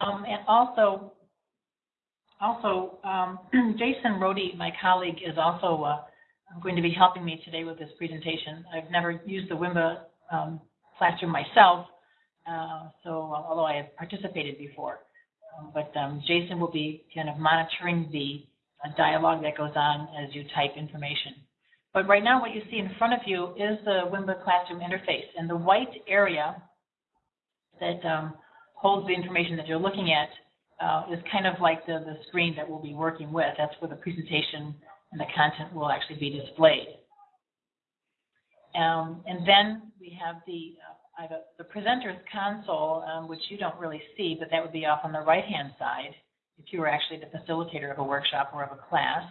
Um, and also, also, um, Jason Rody, my colleague, is also uh, going to be helping me today with this presentation. I've never used the WIMBA um, classroom myself, uh, so although I have participated before. Um, but um, Jason will be kind of monitoring the uh, dialogue that goes on as you type information. But right now what you see in front of you is the WIMBA classroom interface. And the white area that um, holds the information that you're looking at uh, is kind of like the, the screen that we'll be working with. That's where the presentation and the content will actually be displayed. Um, and then we have the uh, have a, the presenter's console, um, which you don't really see, but that would be off on the right-hand side if you were actually the facilitator of a workshop or of a class.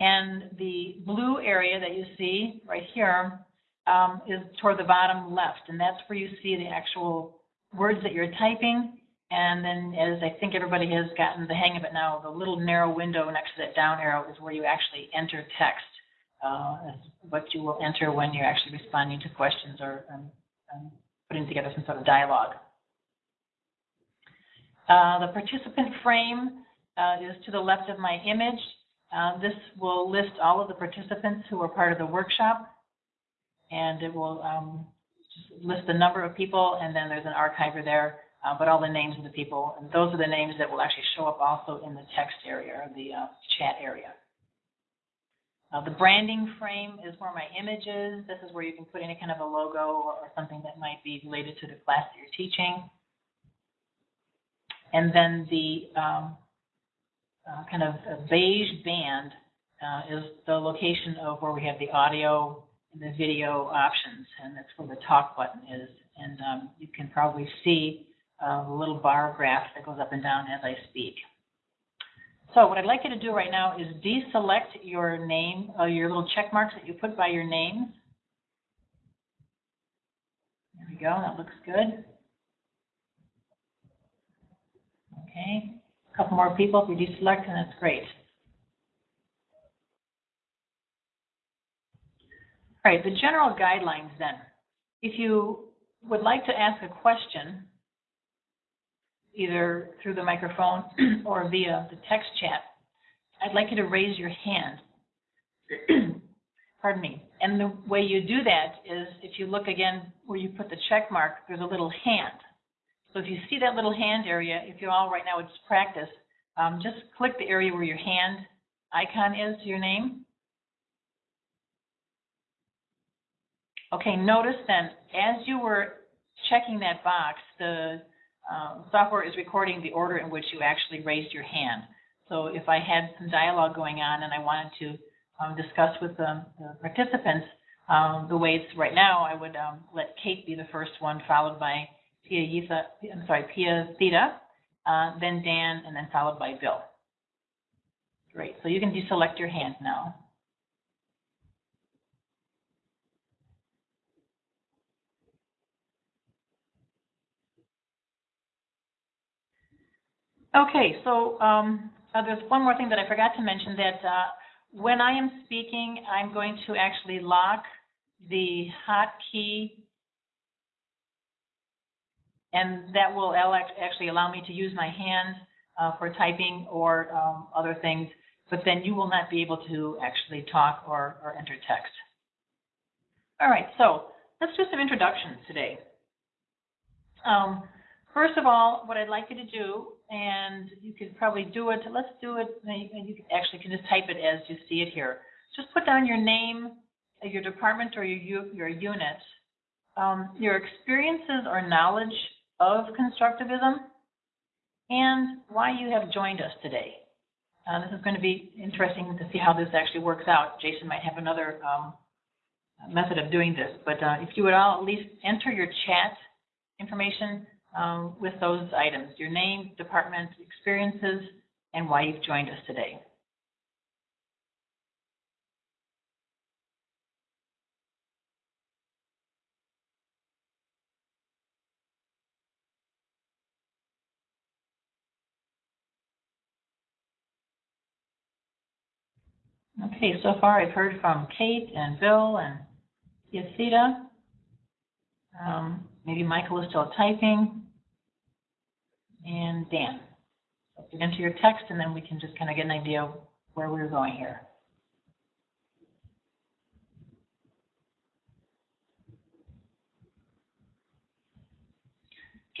And the blue area that you see right here um, is toward the bottom left, and that's where you see the actual words that you're typing. And then, as I think everybody has gotten the hang of it now, the little narrow window next to that down arrow is where you actually enter text, uh, what you will enter when you're actually responding to questions or um, um, putting together some sort of dialogue. Uh, the participant frame uh, is to the left of my image. Uh, this will list all of the participants who are part of the workshop, and it will um, list the number of people, and then there's an archiver there, uh, but all the names of the people, and those are the names that will actually show up also in the text area, or the uh, chat area. Uh, the branding frame is where my image is. This is where you can put any kind of a logo or, or something that might be related to the class that you're teaching. And then the um, uh, kind of beige band uh, is the location of where we have the audio and the video options, and that's where the talk button is. And um, you can probably see a little bar graph that goes up and down as I speak. So what I'd like you to do right now is deselect your name, uh, your little check marks that you put by your names. There we go, that looks good. Okay, a couple more people if you deselect, and that's great. All right, the general guidelines then. If you would like to ask a question, either through the microphone or via the text chat, I'd like you to raise your hand. Pardon me. And the way you do that is if you look again where you put the check mark, there's a little hand. So if you see that little hand area, if you all right now just practice, um, just click the area where your hand icon is your name. Okay, notice then, as you were checking that box, the um, software is recording the order in which you actually raised your hand. So if I had some dialogue going on and I wanted to um, discuss with the, the participants um, the way it's right now, I would um, let Kate be the first one, followed by Pia Yitha, I'm sorry, Pia Theta, uh, then Dan, and then followed by Bill. Great. So you can deselect your hand now. Okay, so um, uh, there's one more thing that I forgot to mention that uh, when I am speaking, I'm going to actually lock the hotkey and that will actually allow me to use my hand uh, for typing or um, other things, but then you will not be able to actually talk or, or enter text. All right, so let's do some introductions today. Um, first of all, what I'd like you to do and you could probably do it. Let's do it. You actually can just type it as you see it here. Just put down your name, your department, or your your unit, um, your experiences or knowledge of constructivism, and why you have joined us today. Uh, this is going to be interesting to see how this actually works out. Jason might have another um, method of doing this, but uh, if you would all at least enter your chat information um, with those items, your name, department, experiences, and why you've joined us today. Okay, so far I've heard from Kate and Bill and Yasita. Um, maybe Michael is still typing. and Dan. Get into your text and then we can just kind of get an idea of where we're going here.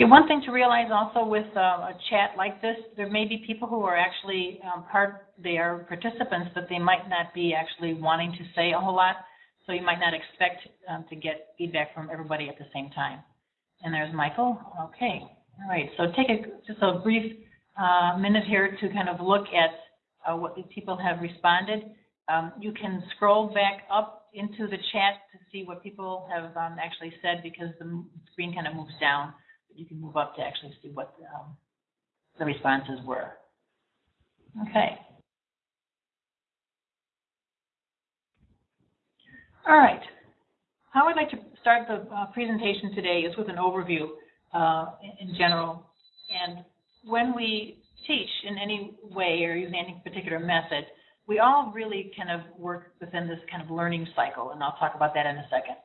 Okay, one thing to realize also with uh, a chat like this, there may be people who are actually um, part, they are participants, but they might not be actually wanting to say a whole lot. So you might not expect um, to get feedback from everybody at the same time. And there's Michael. Okay, all right. So take a, just a brief uh, minute here to kind of look at uh, what people have responded. Um, you can scroll back up into the chat to see what people have um, actually said because the screen kind of moves down But you can move up to actually see what um, the responses were. Okay. All right. How I'd like to start the uh, presentation today is with an overview uh, in general. And when we teach in any way or using any particular method, we all really kind of work within this kind of learning cycle, and I'll talk about that in a second.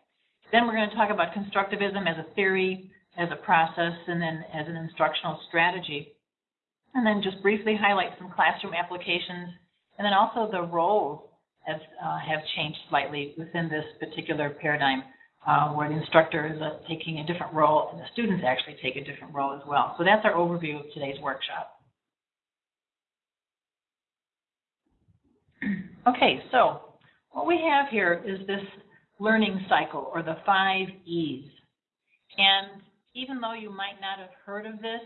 Then we're going to talk about constructivism as a theory, as a process and then as an instructional strategy. And then just briefly highlight some classroom applications and then also the roles have, uh, have changed slightly within this particular paradigm uh, where the instructor is uh, taking a different role and the students actually take a different role as well. So that's our overview of today's workshop. okay, so what we have here is this learning cycle or the five E's. And even though you might not have heard of this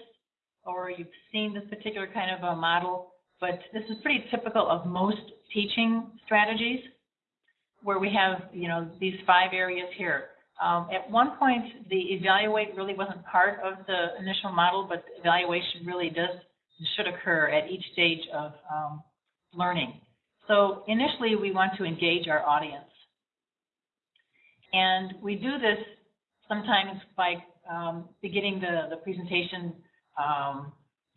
or you've seen this particular kind of a model, but this is pretty typical of most teaching strategies where we have, you know, these five areas here. Um, at one point, the evaluate really wasn't part of the initial model, but evaluation really does should occur at each stage of um, learning. So initially, we want to engage our audience. And we do this sometimes by um, beginning the, the presentation, um,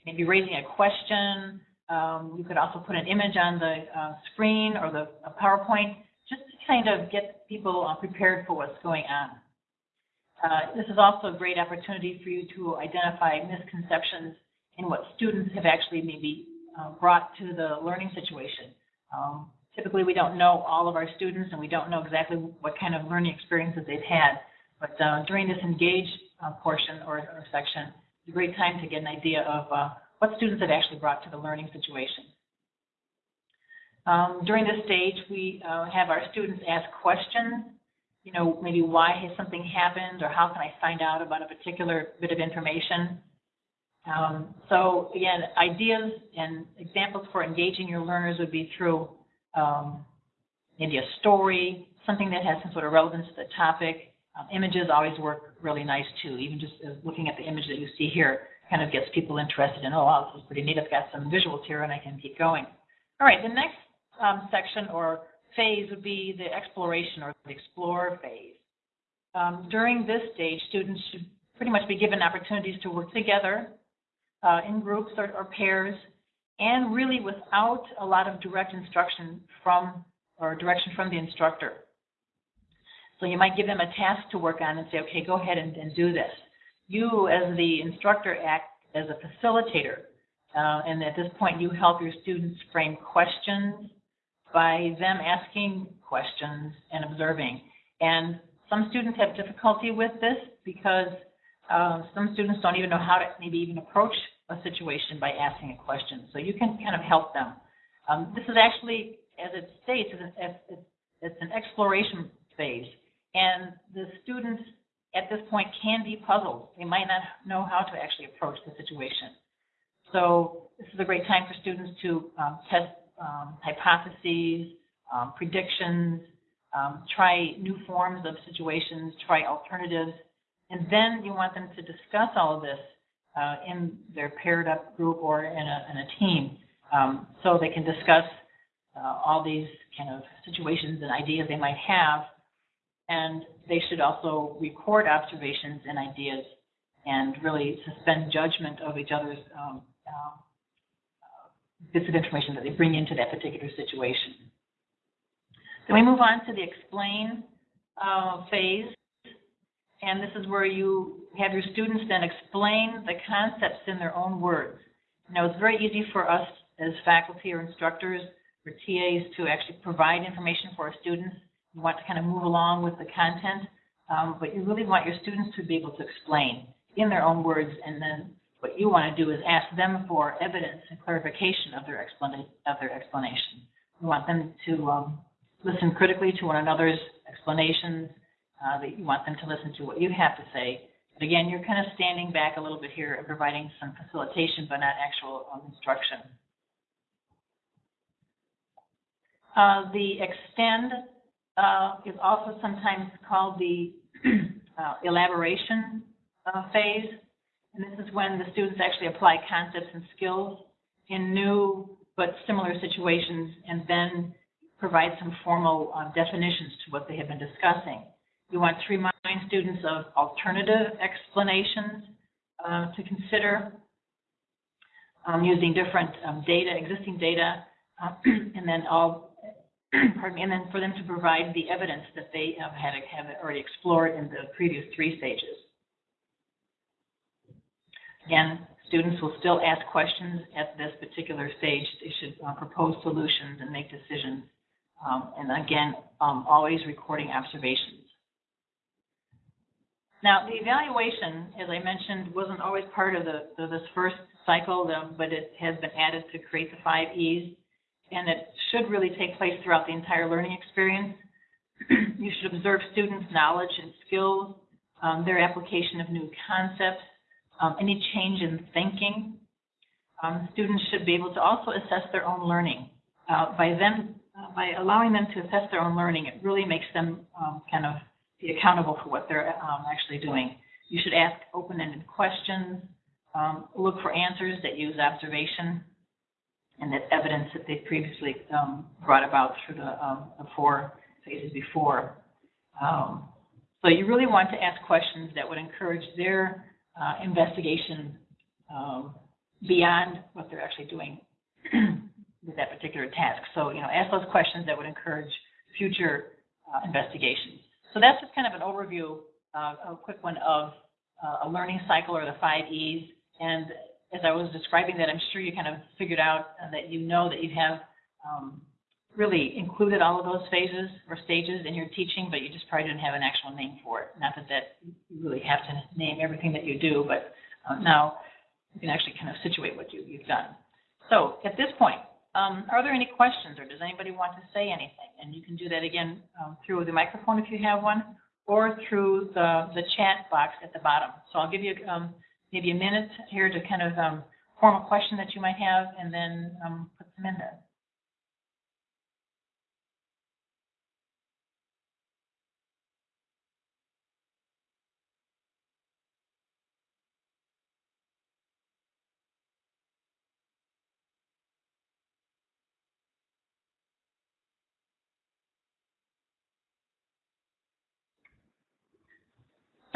maybe raising a question. Um, you could also put an image on the uh, screen or the PowerPoint, just to kind of get people uh, prepared for what's going on. Uh, this is also a great opportunity for you to identify misconceptions in what students have actually maybe uh, brought to the learning situation. Um, typically, we don't know all of our students and we don't know exactly what kind of learning experiences they've had. But uh, during this engage uh, portion or, or, section, it's a great time to get an idea of what students have actually brought to the learning situation. Um, during this stage, we uh, have our students ask questions, you know, maybe why has something happened or how can I find out about a particular bit of information. Um, so again, ideas and examples for engaging your learners would be through um, maybe a story, something that has some sort of relevance to the topic, um, images always work really nice too. Even just uh, looking at the image that you see here kind of gets people interested in, oh, wow, this is pretty neat. I've got some visuals here and I can keep going. All right, the next um, section or phase would be the exploration or the explore phase. Um, during this stage, students should pretty much be given opportunities to work together uh, in groups or, or pairs and really without a lot of direct instruction from or direction from the instructor. So you might give them a task to work on and say, okay, go ahead and, and do this. You, as the instructor, act as a facilitator. Uh, and at this point, you help your students frame questions by them asking questions and observing. And some students have difficulty with this because uh, some students don't even know how to maybe even approach a situation by asking a question. So you can kind of help them. Um, this is actually, as it states, it's, it's an exploration phase. And the students at this point can be puzzled. They might not know how to actually approach the situation. So this is a great time for students to um, test um, hypotheses, um, predictions, um, try new forms of situations, try alternatives, and then you want them to discuss all of this uh, in their paired up group or in a, in a team um, so they can discuss uh, all these kind of situations and ideas they might have and they should also record observations and ideas and really suspend judgment of each other's um, uh, bits of information that they bring into that particular situation. Then we move on to the explain uh, phase. and this is where you have your students then explain the concepts in their own words. Now, it's very easy for us as faculty or instructors or TAs to actually provide information for our students. You want to kind of move along with the content, um, but you really want your students to be able to explain in their own words, and then what you want to do is ask them for evidence and clarification of their, explana- of their explanation. You want them to um, listen critically to one another's explanations, uh, that you want them to listen to what you have to say. But again, you're kind of standing back a little bit here and providing some facilitation, but not actual um, instruction. Uh, the extend uh, is also sometimes called the uh, elaboration uh, phase. And this is when the students actually apply concepts and skills in new but similar situations and then provide some formal uh, definitions to what they have been discussing. You want to remind students of alternative explanations uh, to consider um, using different um, data, existing data, uh, and then all, pardon me, and then for them to provide the evidence that they have had have already explored in the previous three stages. Again, students will still ask questions at this particular stage. They should uh, propose solutions and make decisions. Um, and again, um, always recording observations. Now, the evaluation, as I mentioned, wasn't always part of the, the this first cycle, but it has been added to create the five E's, and it should really take place throughout the entire learning experience. you should observe students' knowledge and skills, um, their application of new concepts, um, any change in thinking. Um, students should be able to also assess their own learning. Uh, by them, uh, by allowing them to assess their own learning, it really makes them um, kind of be accountable for what they're um, actually doing. You should ask open-ended questions, um, look for answers that use observation and that evidence that they previously um, brought about through the, um, the four phases before. Um, so you really want to ask questions that would encourage their uh, investigation um, beyond what they're actually doing with that particular task. So, you know, ask those questions that would encourage future uh, investigations. So that's just kind of an overview, uh, a quick one of uh, a learning cycle or the five E's. And as I was describing that, I'm sure you kind of figured out uh, that you know that you have um, really included all of those phases or stages in your teaching, but you just probably didn't have an actual name for it. Not that that you really have to name everything that you do, but uh, now you can actually kind of situate what you, you've done. So at this point, um, are there any questions or does anybody want to say anything? And you can do that again um, through the microphone if you have one or through the, the chat box at the bottom. So I'll give you maybe a minute here to kind of um, form a question that you might have and then um, put them in there.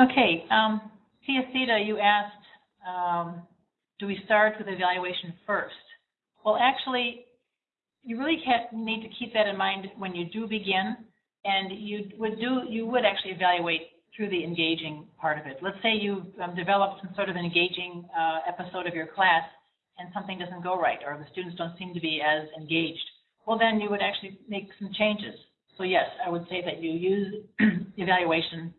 Okay, um, Sita, you asked, um, do we start with evaluation first? Well, actually, you really need to keep that in mind when you do begin, and you would do you would actually evaluate through the engaging part of it. Let's say you um, developed some sort of an engaging uh, episode of your class, and something doesn't go right, or the students don't seem to be as engaged. Well, then you would actually make some changes. So yes, I would say that you use evaluation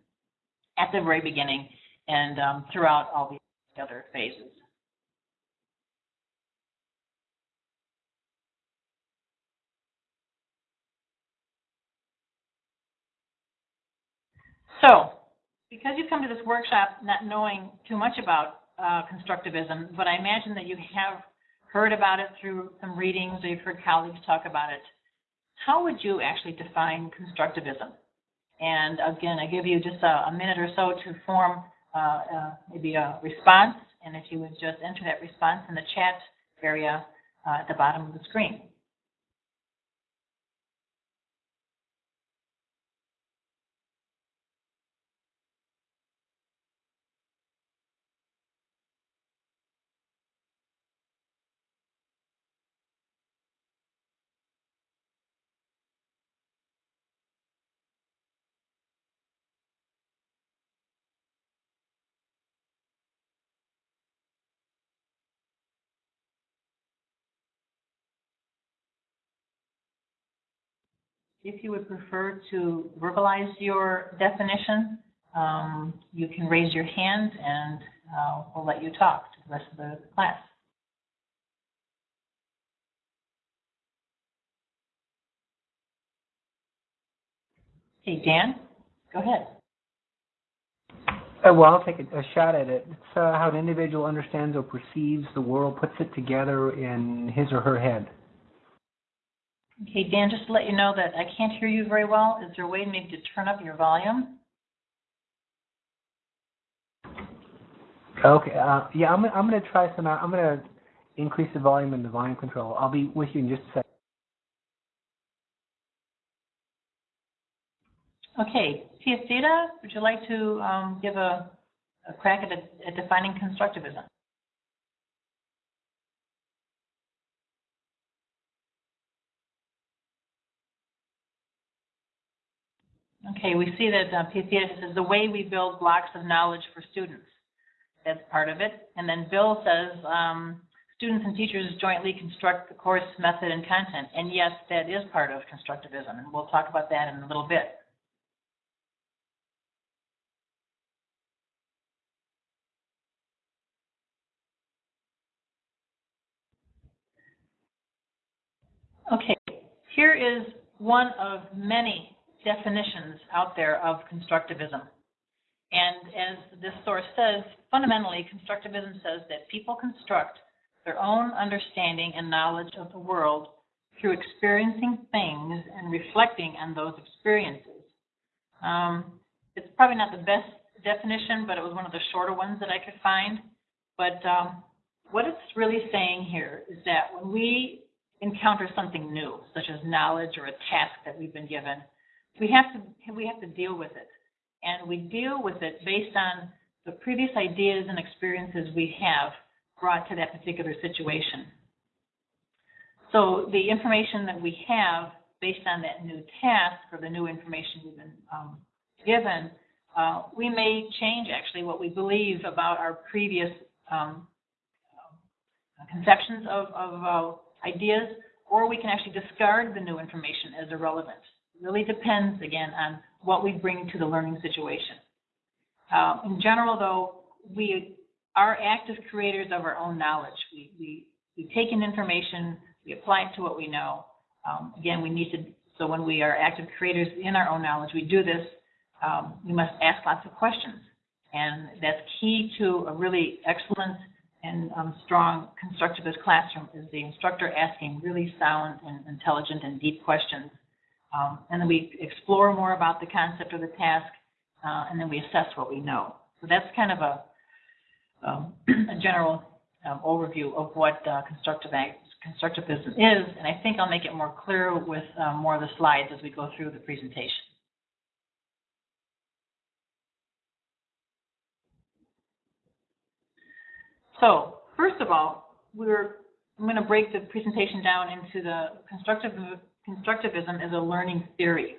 at the very beginning and um, throughout all the other phases. So, because you've come to this workshop not knowing too much about uh, constructivism, but I imagine that you have heard about it through some readings or you've heard colleagues talk about it, how would you actually define constructivism? And again, I give you just a, a minute or so to form maybe a response, and if you would just enter that response in the chat area uh, at the bottom of the screen. If you would prefer to verbalize your definition, um, you can raise your hand and uh, we'll let you talk to the rest of the class. Hey, Dan, go ahead. Uh, well, I'll take a, a shot at it. It's uh, how an individual understands or perceives the world, puts it together in his or her head. Okay, Dan, just to let you know that I can't hear you very well. Is there a way maybe to turn up your volume? Okay. Uh, yeah, I'm, I'm going to try some. I'm going to increase the volume in the volume control. I'll be with you in just a second. Okay, Piacita, would you like to um, give a, a crack at, a, at defining constructivism? Okay, we see that uh, Piacita says the way we build blocks of knowledge for students. That's part of it. And then Bill says um, students and teachers jointly construct the course method and content. And yes, that is part of constructivism, and we'll talk about that in a little bit. Okay, here is one of many definitions out there of constructivism. And as this source says, fundamentally, constructivism says that people construct their own understanding and knowledge of the world through experiencing things and reflecting on those experiences. Um, it's probably not the best definition, but it was one of the shorter ones that I could find. But um, what it's really saying here is that when we encounter something new, such as knowledge or a task that we've been given, we have to we have to deal with it, and we deal with it based on the previous ideas and experiences we have brought to that particular situation. So the information that we have based on that new task or the new information we've been um, given, uh, we may change actually what we believe about our previous um, conceptions of, of uh, ideas, or we can actually discard the new information as irrelevant. Really depends, again, on what we bring to the learning situation. Uh, in general, though, we are active creators of our own knowledge. We, we, we take in information, we apply it to what we know. Um, again, we need to, so when we are active creators in our own knowledge, we do this, um, we must ask lots of questions. And that's key to a really excellent and um, strong constructivist classroom is the instructor asking really sound and intelligent and deep questions. Um, and then we explore more about the concept of the task, uh, and then we assess what we know. So that's kind of a, um, a general um, overview of what uh, constructive constructivism is, and I think I'll make it more clear with uh, more of the slides as we go through the presentation. So first of all, we're I'm going to break the presentation down into the constructive, constructivism is a learning theory.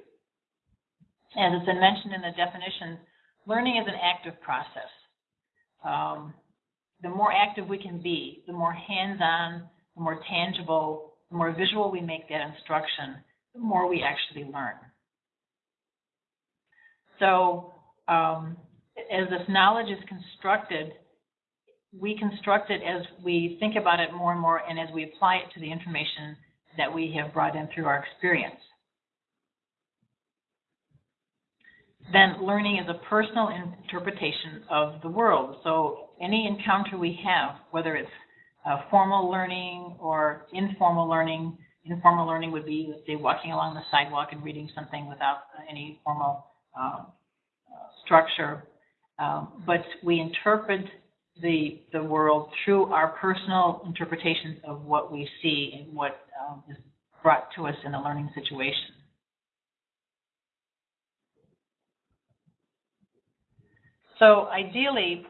As it's been mentioned in the definition, learning is an active process. Um, the more active we can be, the more hands-on, the more tangible, the more visual we make that instruction, the more we actually learn. So um, as this knowledge is constructed, we construct it as we think about it more and more and as we apply it to the information that we have brought in through our experience. Then learning is a personal interpretation of the world. So any encounter we have, whether it's uh, formal learning or informal learning, informal learning would be, let's say, walking along the sidewalk and reading something without any formal um, uh, structure. Um, but we interpret the, the world through our personal interpretations of what we see and what um, is brought to us in a learning situation. So ideally,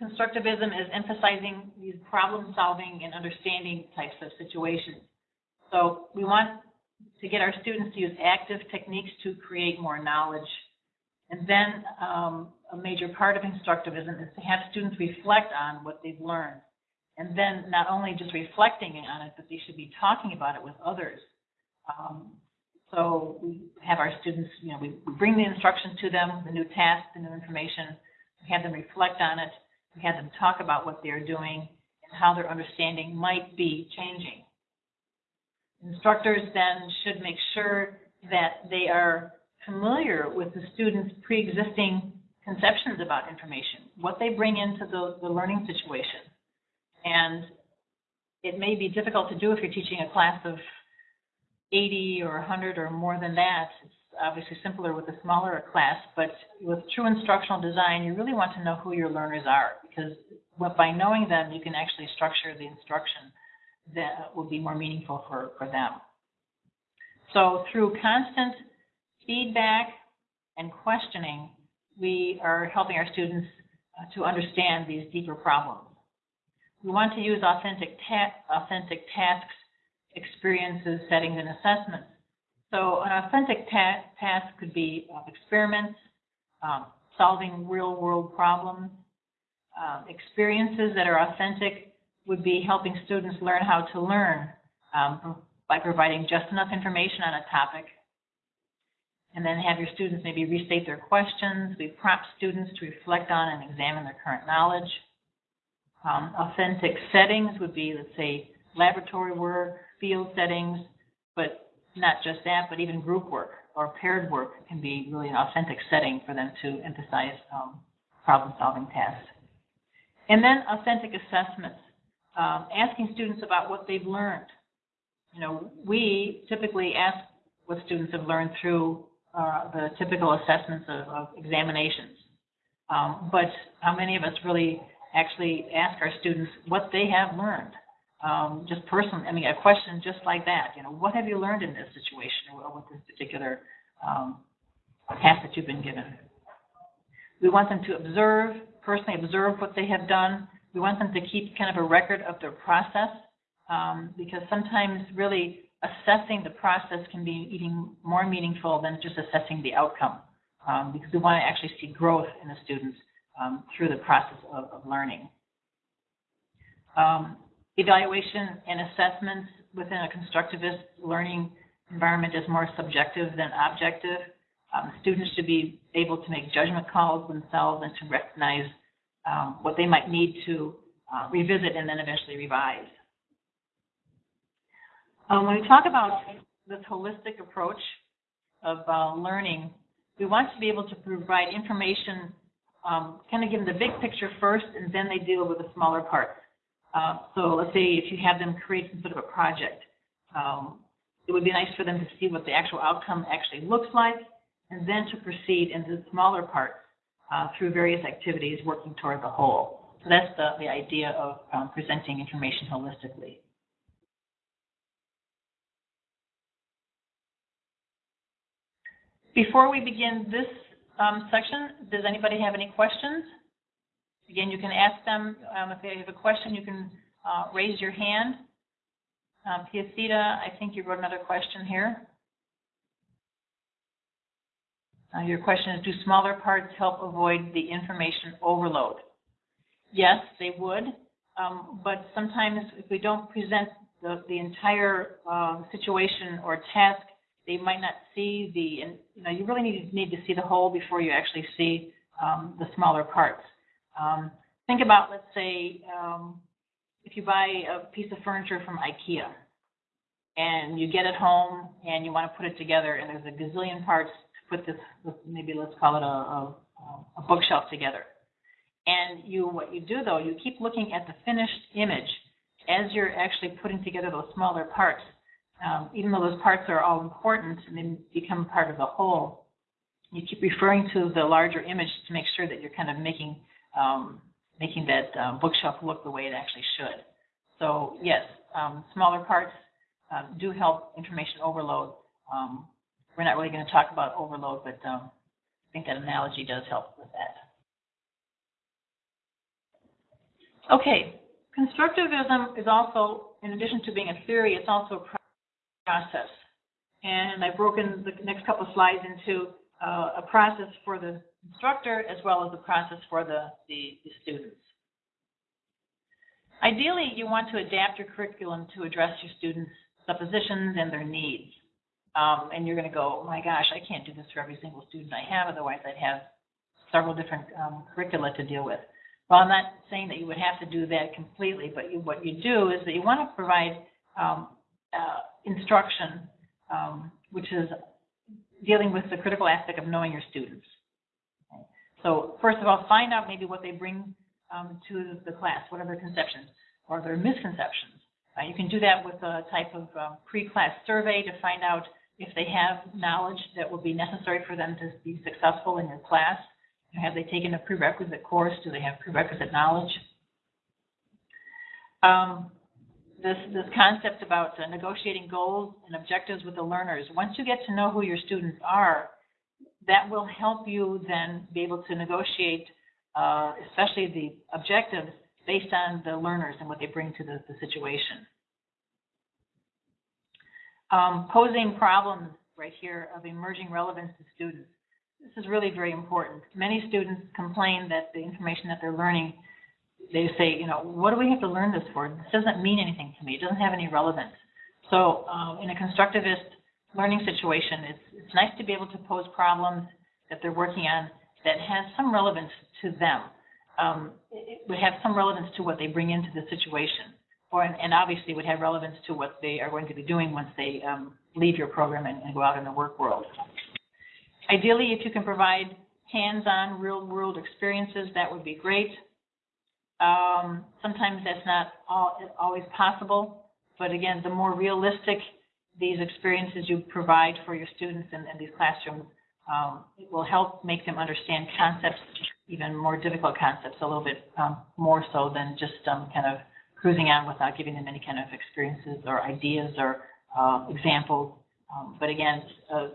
constructivism is emphasizing these problem solving and understanding types of situations. So we want to get our students to use active techniques to create more knowledge and then um, a major part of constructivism is to have students reflect on what they've learned. And then not only just reflecting on it, but they should be talking about it with others. Um, So we have our students, you know, we we bring the instruction to them, the new task, the new information, we have them reflect on it, we have them talk about what they're doing and how their understanding might be changing. Instructors then should make sure that they are familiar with the students' pre-existing conceptions about information, what they bring into the, the learning situation. And it may be difficult to do if you're teaching a class of 80 or 100 or more than that. It's obviously simpler with a smaller class, but with true instructional design, you really want to know who your learners are because by knowing them, you can actually structure the instruction that will be more meaningful for, for them. So through constant feedback and questioning, we are helping our students uh, to understand these deeper problems. We want to use authentic, ta- authentic tasks, experiences, settings, and assessments. So an authentic ta- task could be uh, experiments, um, solving real-world problems. Um, experiences that are authentic would be helping students learn how to learn um, by providing just enough information on a topic. And then have your students maybe restate their questions. We prompt students to reflect on and examine their current knowledge. Um, authentic settings would be, let's say, laboratory work, field settings, but not just that, but even group work or paired work can be really an authentic setting for them to emphasize um, problem-solving tasks. And then authentic assessments, um, asking students about what they've learned. You know, we typically ask what students have learned through uh, the typical assessments of, of examinations. Um, but how many of us really actually ask our students what they have learned? Um, just personally, I mean, a question just like that, you know, what have you learned in this situation or with this particular um, task that you've been given? We want them to observe, personally observe what they have done. We want them to keep kind of a record of their process um, because sometimes really assessing the process can be even more meaningful than just assessing the outcome um, because we want to actually see growth in the students um, through the process of, of learning. Um, evaluation and assessments within a constructivist learning environment is more subjective than objective. Um, students should be able to make judgment calls themselves and to recognize um, what they might need to uh, revisit and then eventually revise. Um, when we talk about this holistic approach of uh, learning, we want to be able to provide information, um, kind of give them the big picture first, and then they deal with the smaller parts. Uh, so let's say if you have them create some sort of a project, um, it would be nice for them to see what the actual outcome actually looks like, and then to proceed into the smaller parts uh, through various activities working toward the whole. So that's the, the idea of um, presenting information holistically. Before we begin this um, section, does anybody have any questions? Again, you can ask them, um, if they have a question, you can uh, raise your hand. Um, Piacita, I think you wrote another question here. Uh, your question is, do smaller parts help avoid the information overload? Yes, they would, um, but sometimes if we don't present the, the entire uh, situation or task, they might not see the, and you know, you really need, need to see the whole before you actually see um, the smaller parts. Um, think about, let's say, um, if you buy a piece of furniture from IKEA and you get it home and you want to put it together and there's a gazillion parts to put this, maybe let's call it a, a, a bookshelf together. And you, what you do though, you keep looking at the finished image as you're actually putting together those smaller parts. Um, even though those parts are all important and they become part of the whole, you keep referring to the larger image to make sure that you're kind of making um, making that uh, bookshelf look the way it actually should. So yes, um, smaller parts uh, do help information overload. Um, we're not really going to talk about overload, but um, I think that analogy does help with that. Okay, constructivism is also, in addition to being a theory, it's also a process. And I've broken the next couple of slides into uh, a process for the instructor as well as a process for the, the, the students. Ideally, you want to adapt your curriculum to address your students' suppositions and their needs. Um, and you're going to go, oh my gosh, I can't do this for every single student I have, otherwise I'd have several different um, curricula to deal with. Well, I'm not saying that you would have to do that completely, but you, what you do is that you want to provide um, uh, instruction, um, which is dealing with the critical aspect of knowing your students. Okay. So first of all, find out maybe what they bring um, to the class, what are their conceptions or their misconceptions. Uh, you can do that with a type of um, pre-class survey to find out if they have knowledge that will be necessary for them to be successful in your class. Have they taken a prerequisite course? Do they have prerequisite knowledge? Um, this, this concept about uh, negotiating goals and objectives with the learners. Once you get to know who your students are, that will help you then be able to negotiate, uh, especially the objectives based on the learners and what they bring to the, the situation. Um, posing problems right here of emerging relevance to students. This is really very important. Many students complain that the information that they're learning, they say, you know, what do we have to learn this for? This doesn't mean anything to me. It doesn't have any relevance. So um, in a constructivist learning situation, it's, it's nice to be able to pose problems that they're working on that has some relevance to them. Um, it would have some relevance to what they bring into the situation, or and obviously would have relevance to what they are going to be doing once they um, leave your program and, and go out in the work world. Ideally, if you can provide hands-on, real-world experiences, that would be great. Um, sometimes that's not all, always possible, but again, the more realistic these experiences you provide for your students in, in these classrooms, um, it will help make them understand concepts, even more difficult concepts, a little bit um, more so than just um, kind of cruising on without giving them any kind of experiences or ideas or uh, examples. Um, but again, uh,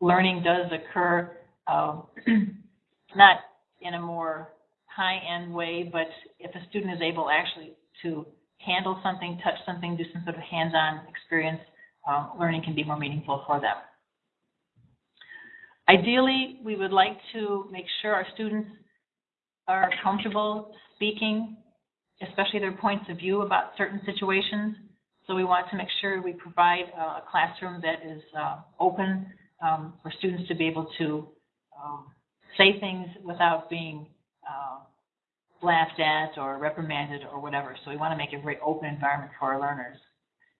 learning does occur, um, not in a more high-end way, but if a student is able actually to handle something, touch something, do some sort of hands-on experience, um, learning can be more meaningful for them. Ideally, we would like to make sure our students are comfortable speaking, especially their points of view about certain situations. So we want to make sure we provide a classroom that is uh, open um, for students to be able to um, say things without being uh, laughed at or reprimanded or whatever. So we want to make a very open environment for our learners.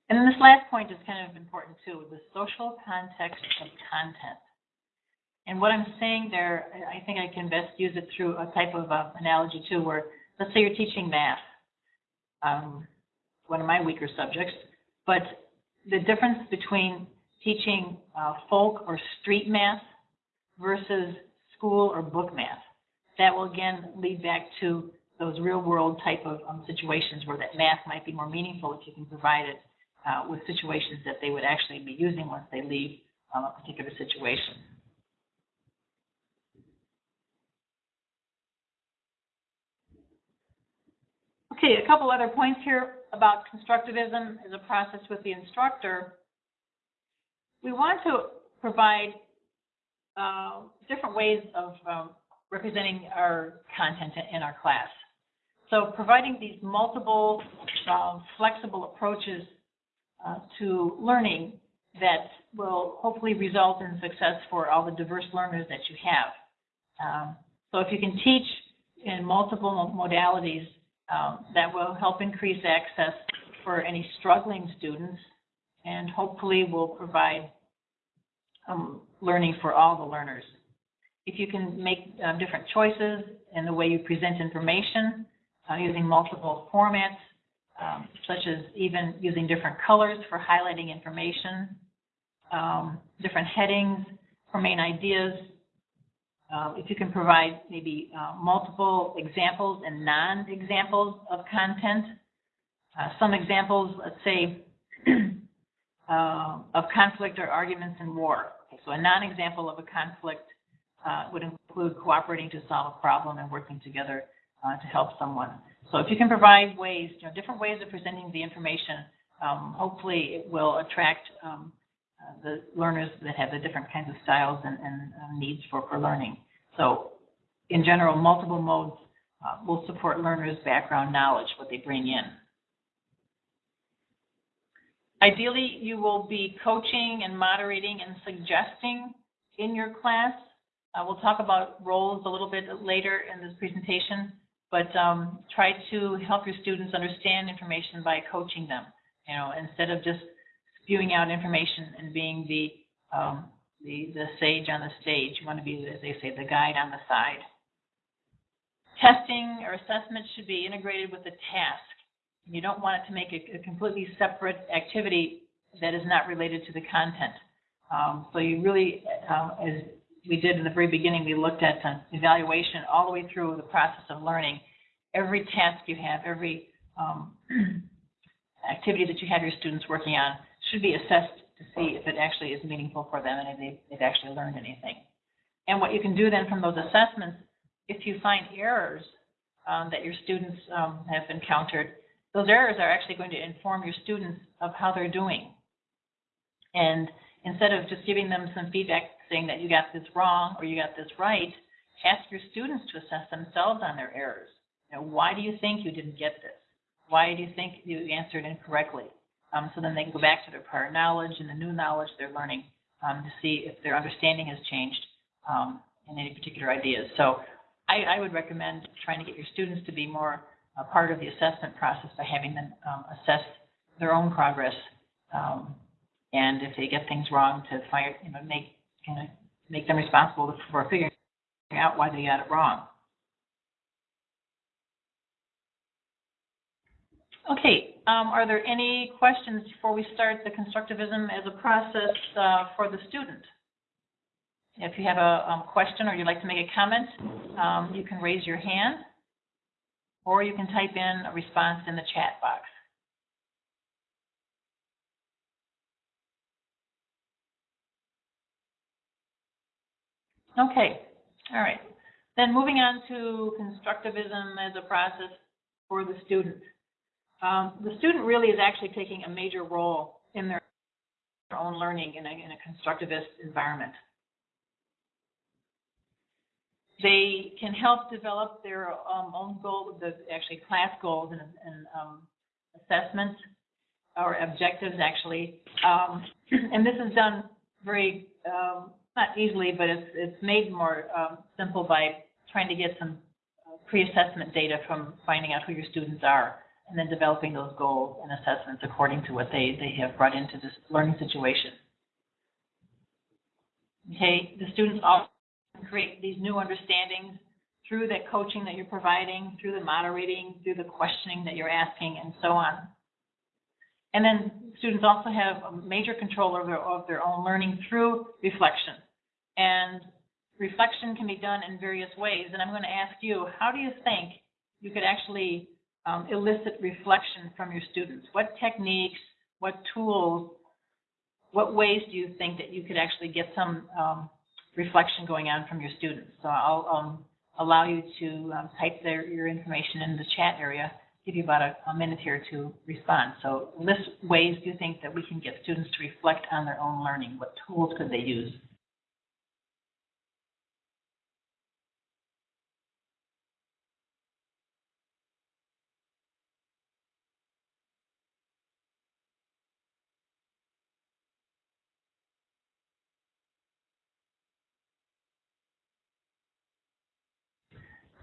And then this last point is kind of important too, the social context of content. And what I'm saying there, I think I can best use it through a type of uh, analogy too, where let's say you're teaching math, um, one of my weaker subjects, but the difference between teaching uh, folk or street math versus school or book math. That will again lead back to those real world type of um, situations where that math might be more meaningful if you can provide it uh, with situations that they would actually be using once they leave um, a particular situation. Okay, a couple other points here about constructivism as a process with the instructor we want to provide uh, different ways of um, representing our content in our class. So providing these multiple uh, flexible approaches uh, to learning that will hopefully result in success for all the diverse learners that you have. Um, so if you can teach in multiple modalities, um, that will help increase access for any struggling students and hopefully will provide um, learning for all the learners. If you can make um, different choices in the way you present information uh, using multiple formats, um, such as even using different colors for highlighting information, um, different headings for main ideas, uh, if you can provide maybe uh, multiple examples and non-examples of content. Uh, some examples, let's say, uh, of conflict or arguments in war. Okay, so a non-example of a conflict uh, would include cooperating to solve a problem and working together uh, to help someone. So if you can provide ways, you know, different ways of presenting the information, um, hopefully it will attract um, uh, the learners that have the different kinds of styles and, and uh, needs for, for learning. So in general, multiple modes uh, will support learners' background knowledge, what they bring in. Ideally, you will be coaching and moderating and suggesting in your class. Uh, we'll talk about roles a little bit later in this presentation, but um, try to help your students understand information by coaching them. You know, instead of just spewing out information and being the um, the, the sage on the stage, you want to be, as they say, the guide on the side. Testing or assessment should be integrated with the task. You don't want it to make a, a completely separate activity that is not related to the content. Um, so you really, uh, as we did in the very beginning, we looked at evaluation all the way through the process of learning. Every task you have, every um, activity that you have your students working on should be assessed to see if it actually is meaningful for them and if they've, they've actually learned anything. And what you can do then from those assessments, if you find errors um, that your students um, have encountered, those errors are actually going to inform your students of how they're doing. And instead of just giving them some feedback saying that you got this wrong or you got this right, ask your students to assess themselves on their errors. You know, why do you think you didn't get this? Why do you think you answered incorrectly? Um, so then they can go back to their prior knowledge and the new knowledge they're learning um, to see if their understanding has changed um, in any particular ideas. So I, I, would recommend trying to get your students to be more a part of the assessment process by having them um, assess their own progress. Um, and if they get things wrong, to you know, make of make them responsible for figuring out why they got it wrong. Okay, um, are there any questions before we start the constructivism as a process uh, for the student? If you have a um, question or you'd like to make a comment, um, you can raise your hand or you can type in a response in the chat box. Okay, all right. Then moving on to constructivism as a process for the student. Um, the student really is actually taking a major role in their own learning in a, in a constructivist environment. They can help develop their um, own goals, the actually class goals and, and um, assessments or objectives actually. Um, and this is done very, um, not easily, but it's, it's made more um, simple by trying to get some uh, pre-assessment data from finding out who your students are and then developing those goals and assessments according to what they, they have brought into this learning situation. Okay, the students also create these new understandings through the coaching that you're providing, through the moderating, through the questioning that you're asking, and so on. And then students also have a major control of their, of their own learning through reflection. And reflection can be done in various ways. And I'm going to ask you, how do you think you could actually um, elicit reflection from your students? What techniques, what tools, what ways do you think that you could actually get some um, reflection going on from your students? So I'll um, allow you to um, type their, your information in the chat area, give you about a, a minute here to respond. So list ways do you think that we can get students to reflect on their own learning? What tools could they use?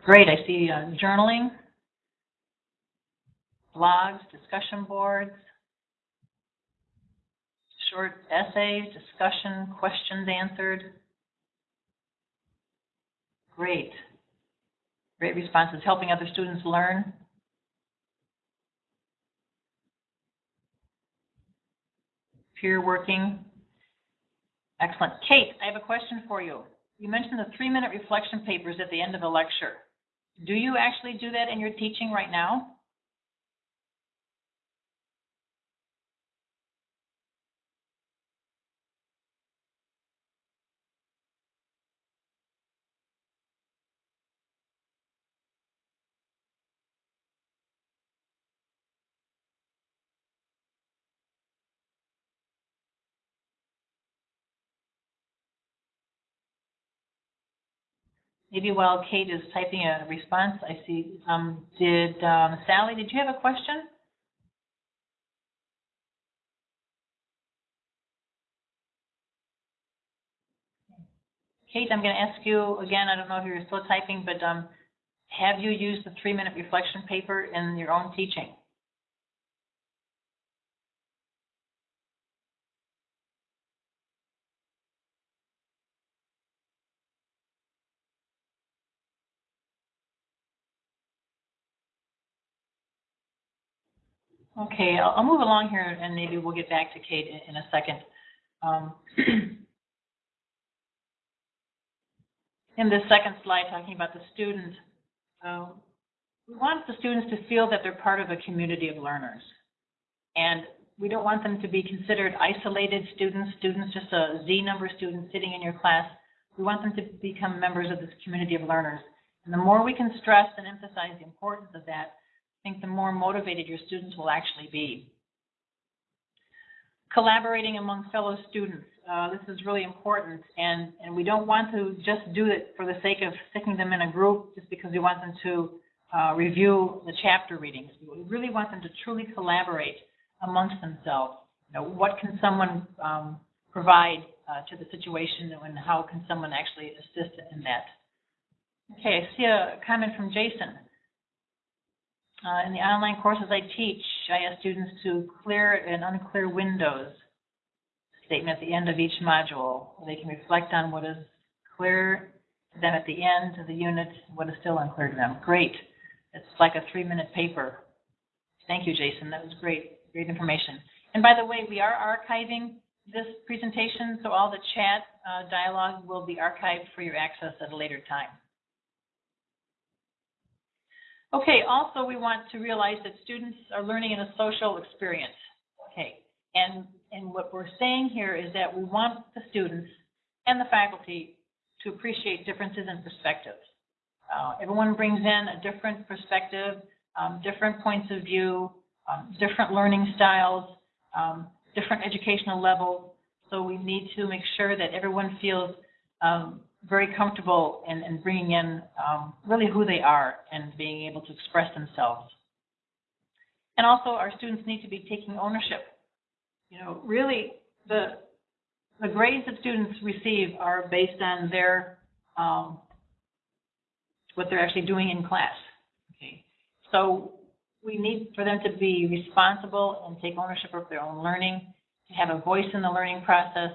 Great, I see uh, journaling, blogs, discussion boards, short essays, discussion, questions answered. Great. Great responses, helping other students learn. Peer working. Excellent. Kate, I have a question for you. You mentioned the three-minute reflection papers at the end of the lecture. Do you actually do that in your teaching right now? Maybe while Kate is typing a response, I see, um, did um, Sally, did you have a question? Kate, I'm going to ask you again, I don't know if you're still typing, but um, have you used the three-minute reflection paper in your own teaching? Okay, I'll, I'll move along here and maybe we'll get back to Kate in, in a second. Um, in this second slide, talking about the student, um, we want the students to feel that they're part of a community of learners. And we don't want them to be considered isolated students, students, just a Z number of students sitting in your class. We want them to become members of this community of learners. And the more we can stress and emphasize the importance of that, I think the more motivated your students will actually be. Collaborating among fellow students. Uh, this is really important, and, and we don't want to just do it for the sake of sticking them in a group just because we want them to uh, review the chapter readings. We really want them to truly collaborate amongst themselves. You know, what can someone um, provide uh, to the situation, and how can someone actually assist in that? Okay, I see a comment from Jason. Uh, in the online courses I teach, I ask students to clear and unclear windows statement at the end of each module. They can reflect on what is clear to them at the end of the unit, what is still unclear to them. Great. It's like a three-minute paper. Thank you, Jason. That was great, great information. And by the way, we are archiving this presentation, so all the chat uh, dialogue will be archived for your access at a later time. Okay, also we want to realize that students are learning in a social experience. Okay, and, and what we're saying here is that we want the students and the faculty to appreciate differences in perspectives. Uh, everyone brings in a different perspective, um, different points of view, um, different learning styles, um, different educational levels. So we need to make sure that everyone feels um, very comfortable in, in bringing in um, really who they are and being able to express themselves. And also, our students need to be taking ownership. You know, really, the the grades that students receive are based on their um, what they're actually doing in class. Okay, so we need for them to be responsible and take ownership of their own learning, to have a voice in the learning process.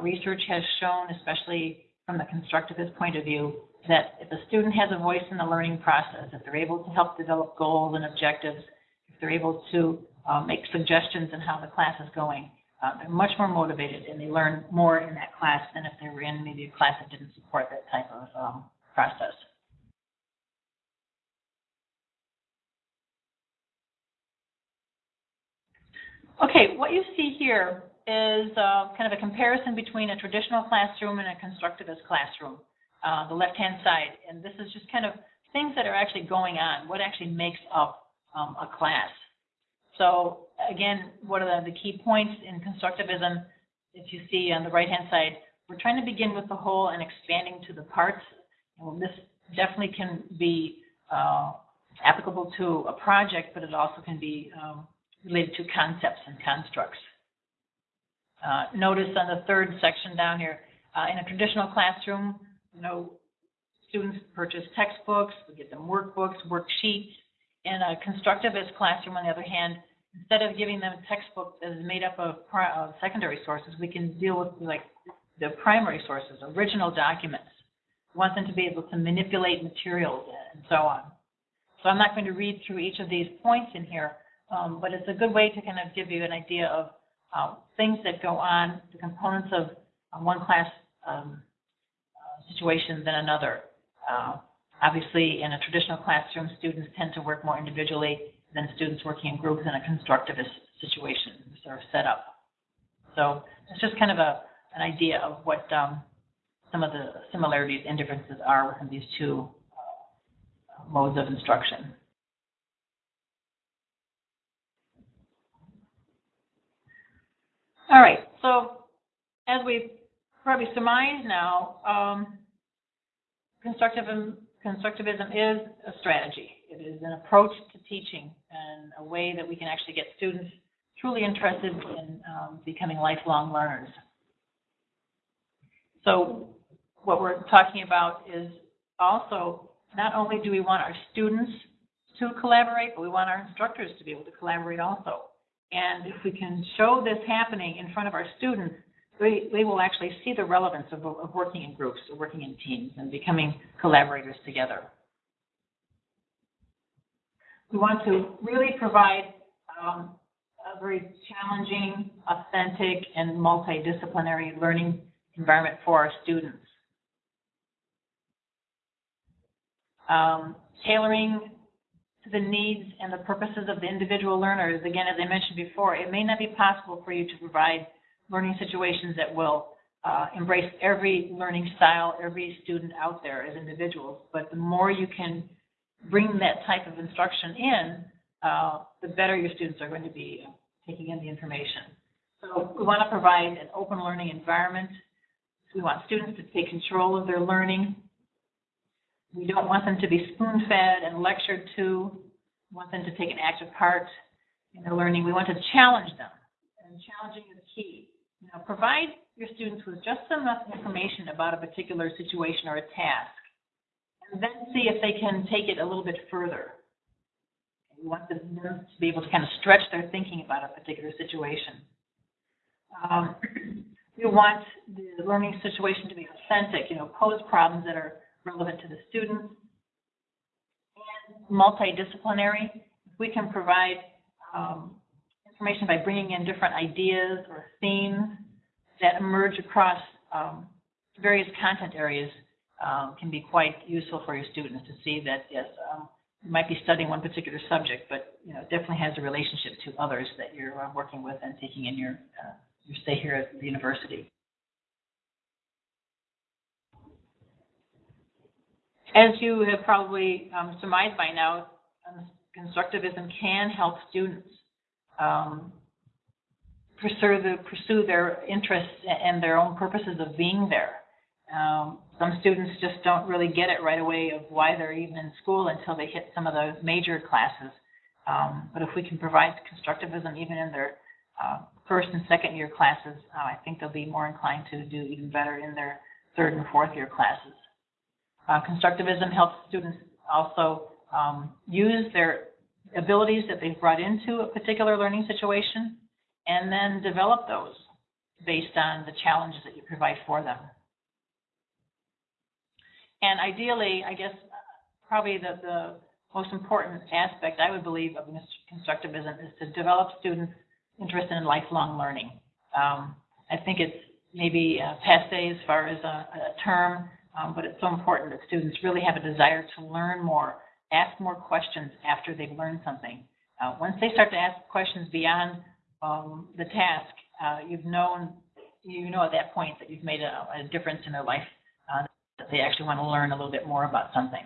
Research has shown, especially from the constructivist point of view, that if a student has a voice in the learning process, if they're able to help develop goals and objectives, if they're able to uh, make suggestions on how the class is going, uh, they're much more motivated and they learn more in that class than if they were in maybe a class that didn't support that type of um, process. Okay, what you see here is uh, kind of a comparison between a traditional classroom and a constructivist classroom, uh, the left-hand side. And this is just kind of things that are actually going on, what actually makes up um, a class. So again, what are the, the key points in constructivism? If you see on the right-hand side, we're trying to begin with the whole and expanding to the parts. Well, this definitely can be uh, applicable to a project, but it also can be um, related to concepts and constructs. Uh, notice on the third section down here, uh, in a traditional classroom, you know, students purchase textbooks, we get them workbooks, worksheets. In a constructivist classroom, on the other hand, instead of giving them textbooks textbook that is made up of uh, secondary sources, we can deal with like the primary sources, original documents. We want them to be able to manipulate materials and so on. So I'm not going to read through each of these points in here, um, but it's a good way to kind of give you an idea of uh, things that go on, the components of uh, one class um, uh, situation than another. Uh, obviously, in a traditional classroom, students tend to work more individually than students working in groups in a constructivist situation sort of setup. So it's just kind of a, an idea of what um, some of the similarities and differences are within these two modes of instruction. All right, so as we probably surmise now, um, constructivism, constructivism is a strategy. It is an approach to teaching and a way that we can actually get students truly interested in um, becoming lifelong learners. So what we're talking about is also, not only do we want our students to collaborate, but we want our instructors to be able to collaborate also. And if we can show this happening in front of our students, they, they will actually see the relevance of, of working in groups, of working in teams, and becoming collaborators together. We want to really provide um, a very challenging, authentic, and multidisciplinary learning environment for our students. Um, tailoring the needs and the purposes of the individual learners. Again, as I mentioned before, it may not be possible for you to provide learning situations that will uh, embrace every learning style, every student out there as individuals. But the more you can bring that type of instruction in, uh, the better your students are going to be taking in the information. So we want to provide an open learning environment. We want students to take control of their learning. We don't want them to be spoon-fed and lectured to. We want them to take an active part in their learning. We want to challenge them, and challenging is key. Know, provide your students with just enough information about a particular situation or a task, and then see if they can take it a little bit further. We want them to be able to kind of stretch their thinking about a particular situation. Um, we want the learning situation to be authentic, you know, pose problems that are relevant to the students. And multidisciplinary, we can provide um, information by bringing in different ideas or themes that emerge across um, various content areas um, can be quite useful for your students to see that, yes, um, you might be studying one particular subject, but, you know, it definitely has a relationship to others that you're uh, working with and taking in your, uh, your stay here at the university. As you have probably um, surmised by now, um, constructivism can help students um, pursue, the, pursue their interests and their own purposes of being there. Um, some students just don't really get it right away of why they're even in school until they hit some of the major classes. Um, but if we can provide constructivism even in their uh, first and second year classes, uh, I think they'll be more inclined to do even better in their third and fourth year classes. Uh, constructivism helps students also um, use their abilities that they've brought into a particular learning situation and then develop those based on the challenges that you provide for them. And ideally, I guess probably the, the most important aspect I would believe of constructivism is to develop students interest in lifelong learning. Um, I think it's maybe uh, passe as far as a, a term, um, but it's so important that students really have a desire to learn more, ask more questions after they've learned something. Uh, once they start to ask questions beyond um, the task, uh, you've known, you know at that point that you've made a, a difference in their life, uh, that they actually want to learn a little bit more about something.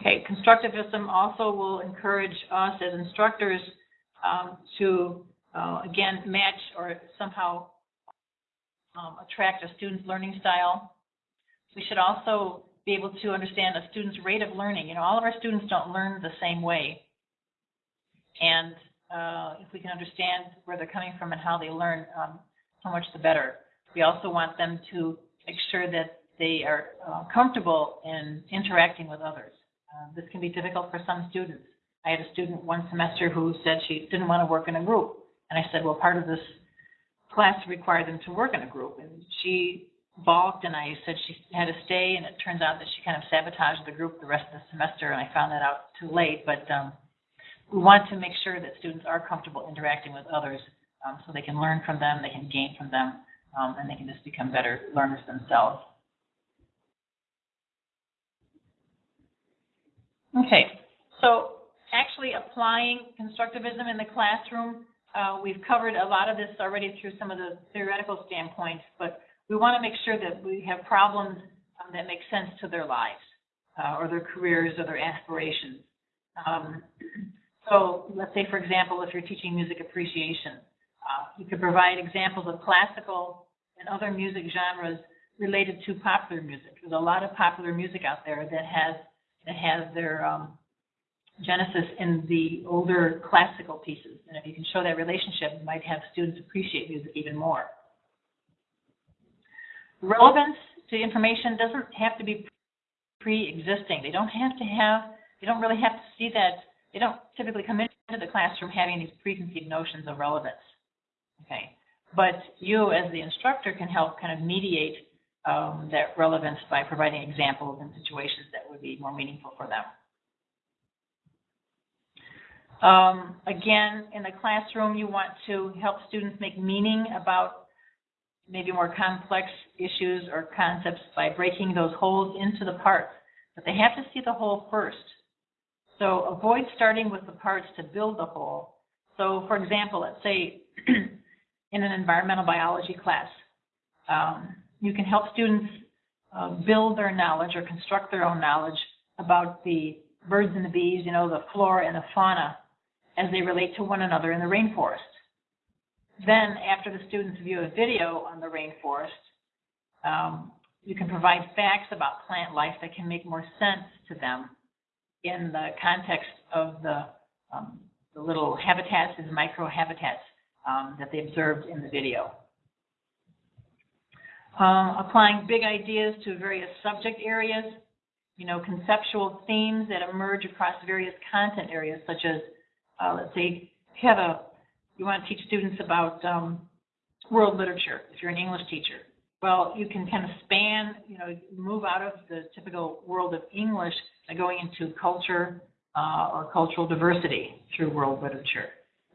Okay, constructivism also will encourage us as instructors um, to uh, again, match or somehow um, attract a student's learning style. We should also be able to understand a student's rate of learning. You know, all of our students don't learn the same way. And uh, if we can understand where they're coming from and how they learn, um, so much the better. We also want them to make sure that they are uh, comfortable in interacting with others. Uh, this can be difficult for some students. I had a student one semester who said she didn't want to work in a group. And I said, well, part of this class required them to work in a group. And she balked, and I said she had to stay. And it turns out that she kind of sabotaged the group the rest of the semester, and I found that out too late. But um, we want to make sure that students are comfortable interacting with others um, so they can learn from them, they can gain from them, um, and they can just become better learners themselves. Okay, so actually applying constructivism in the classroom uh, we've covered a lot of this already through some of the theoretical standpoints, but we want to make sure that we have problems um, that make sense to their lives uh, or their careers or their aspirations. Um, so let's say, for example, if you're teaching music appreciation, uh, you could provide examples of classical and other music genres related to popular music. There's a lot of popular music out there that has that has their um, Genesis in the older classical pieces. And if you can show that relationship, it might have students appreciate music even more. Relevance to information doesn't have to be pre-existing. They don't have to have, they don't really have to see that, they don't typically come into the classroom having these preconceived notions of relevance. Okay. But you, as the instructor, can help kind of mediate um, that relevance by providing examples and situations that would be more meaningful for them. Um, again, in the classroom, you want to help students make meaning about maybe more complex issues or concepts by breaking those wholes into the parts. But they have to see the whole first. So avoid starting with the parts to build the whole. So for example, let's say in an environmental biology class, um, you can help students uh, build their knowledge or construct their own knowledge about the birds and the bees, you know, the flora and the fauna as they relate to one another in the rainforest. Then, after the students view a video on the rainforest, um, you can provide facts about plant life that can make more sense to them in the context of the, um, the little habitats and microhabitats um, that they observed in the video. Um, applying big ideas to various subject areas, you know, conceptual themes that emerge across various content areas, such as, uh, let's say, you have a, you want to teach students about um, world literature, if you're an English teacher. Well, you can kind of span, you know, move out of the typical world of English by going into culture uh, or cultural diversity through world literature.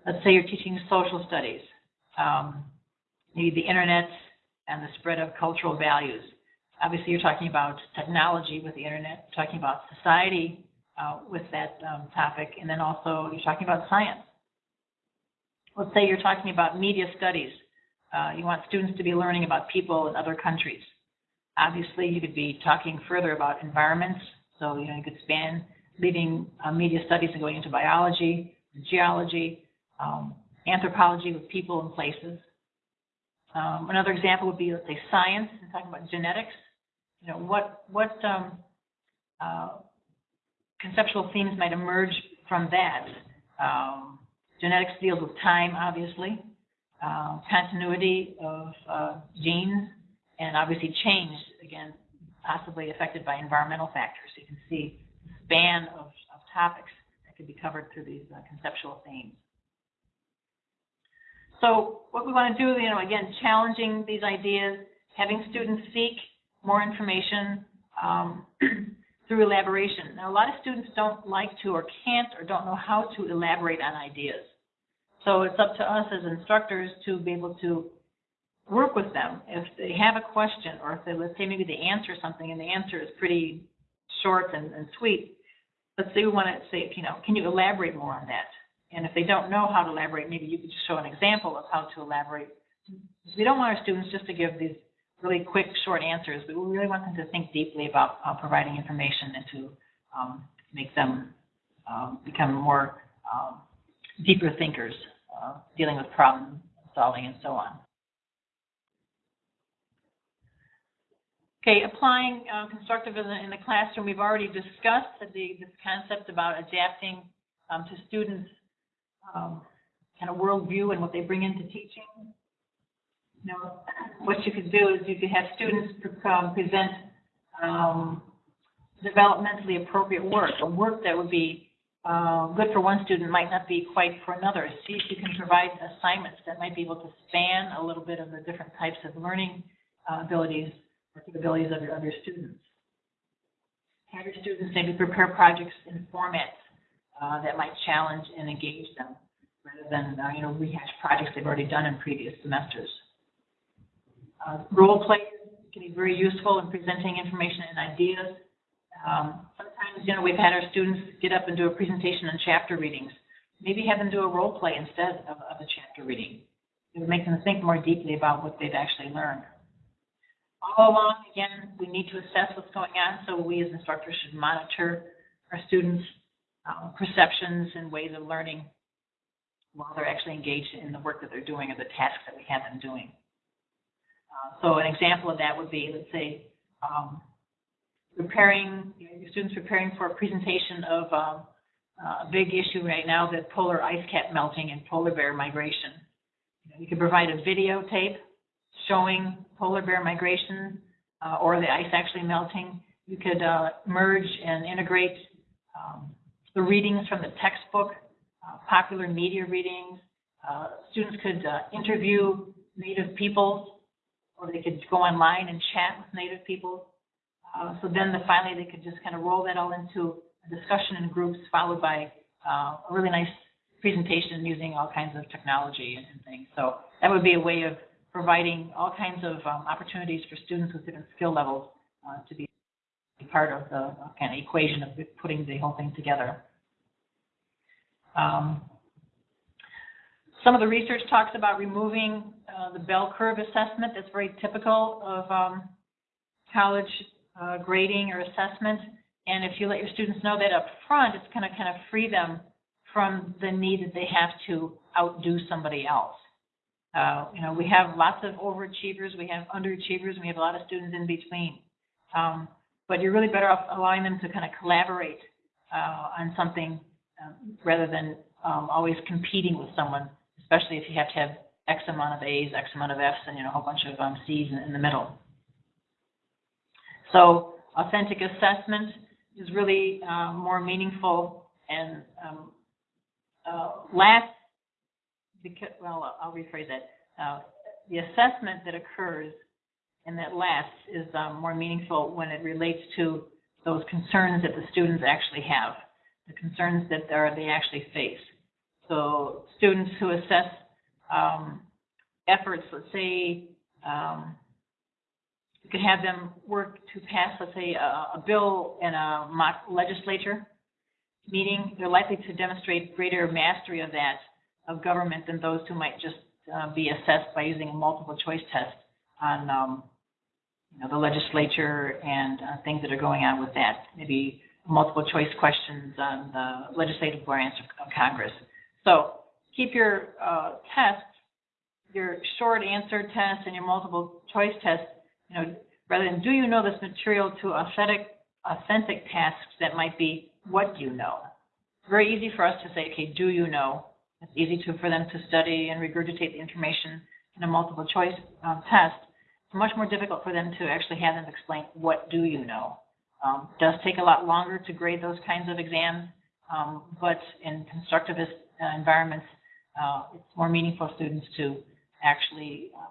Let's say you're teaching social studies, um, the internet and the spread of cultural values. Obviously, you're talking about technology with the internet, talking about society uh, with that um, topic, and then also you're talking about science. Let's say you're talking about media studies. Uh, you want students to be learning about people in other countries. Obviously, you could be talking further about environments. So, you know, you could span leaving uh, media studies and going into biology, geology, um, anthropology with people and places. Um, another example would be, let's say, science, and talking about genetics. You know, what what um, uh, conceptual themes might emerge from that? Um, genetics deals with time, obviously, uh, continuity of uh, genes, and obviously change, again, possibly affected by environmental factors. You can see the span of, of topics that could be covered through these uh, conceptual themes. So what we want to do, you know, again, challenging these ideas, having students seek more information um, through elaboration. Now, a lot of students don't like to or can't or don't know how to elaborate on ideas. So it's up to us as instructors to be able to work with them. If they have a question or if they, let's say maybe they answer something and the answer is pretty short and, and sweet, let's say we want to say, you know, can you elaborate more on that? And if they don't know how to elaborate, maybe you could just show an example of how to elaborate. We don't want our students just to give these really quick, short answers, but we really want them to think deeply about uh, providing information and to um, make them um, become more um, deeper thinkers, uh, dealing with problem solving and so on. Okay, applying uh, constructivism in the classroom, we've already discussed the, this concept about adapting um, to students' um, kind of worldview and what they bring into teaching. Know, what you could do is you could have students um, present um, developmentally appropriate work, a work that would be uh, good for one student might not be quite for another. See if you can provide assignments that might be able to span a little bit of the different types of learning uh, abilities or capabilities of your other students. Have your students maybe prepare projects in formats uh, that might challenge and engage them rather than uh, you know rehash projects they've already done in previous semesters. Uh, role plays can be very useful in presenting information and ideas. Um, sometimes you know we've had our students get up and do a presentation on chapter readings. Maybe have them do a role play instead of, of a chapter reading. It would make them think more deeply about what they've actually learned. All along, again, we need to assess what's going on, so we as instructors should monitor our students' um, perceptions and ways of learning while they're actually engaged in the work that they're doing or the tasks that we have them doing. Uh, so an example of that would be, let's say, um, preparing, you know, your students preparing for a presentation of um, uh, a big issue right now, the polar ice cap melting and polar bear migration. You know, You could provide a videotape showing polar bear migration uh, or the ice actually melting. You could uh, merge and integrate um, the readings from the textbook, uh, popular media readings. Uh, Students could interview native peoples, or they could go online and chat with native people. Uh, So then the, finally, they could just kind of roll that all into a discussion in groups, followed by uh, a really nice presentation using all kinds of technology and and things. So that would be a way of providing all kinds of um, opportunities for students with different skill levels uh, to be part of the uh, kind of equation of putting the whole thing together. Um, Some of the research talks about removing uh, the bell curve assessment. That's very typical of um, college uh, grading or assessment. And if you let your students know that up front, it's going to kind of free them from the need that they have to outdo somebody else. Uh, you know, we have lots of overachievers, we have underachievers, and we have a lot of students in between. Um, but you're really better off allowing them to kind of collaborate uh, on something um, rather than um, always competing with someone, especially if you have to have X amount of A's, X amount of F's, and you know a whole bunch of um, C's in, in the middle. So authentic assessment is really uh, more meaningful and um, uh, last, because, well, I'll rephrase that. Uh, the assessment that occurs and that lasts is um, more meaningful when it relates to those concerns that the students actually have, the concerns that they actually face. So students who assess um, efforts, let's say, um, you could have them work to pass, let's say, a, a bill in a legislature meeting, they're likely to demonstrate greater mastery of that, of government, than those who might just uh, be assessed by using a multiple choice test on, um, you know, the legislature and uh, things that are going on with that. Maybe multiple choice questions on the legislative branch of Congress. So keep your uh, tests, your short answer test and your multiple choice test, you know, rather than do you know this material to authentic, authentic tasks that might be what do you know. It's very easy for us to say, okay, do you know? It's easy to, for them to study and regurgitate the information in a multiple choice um, test. It's much more difficult for them to actually have them explain, what do you know? Um, does take a lot longer to grade those kinds of exams, um, but in constructivist environments, uh, it's more meaningful for students to actually uh,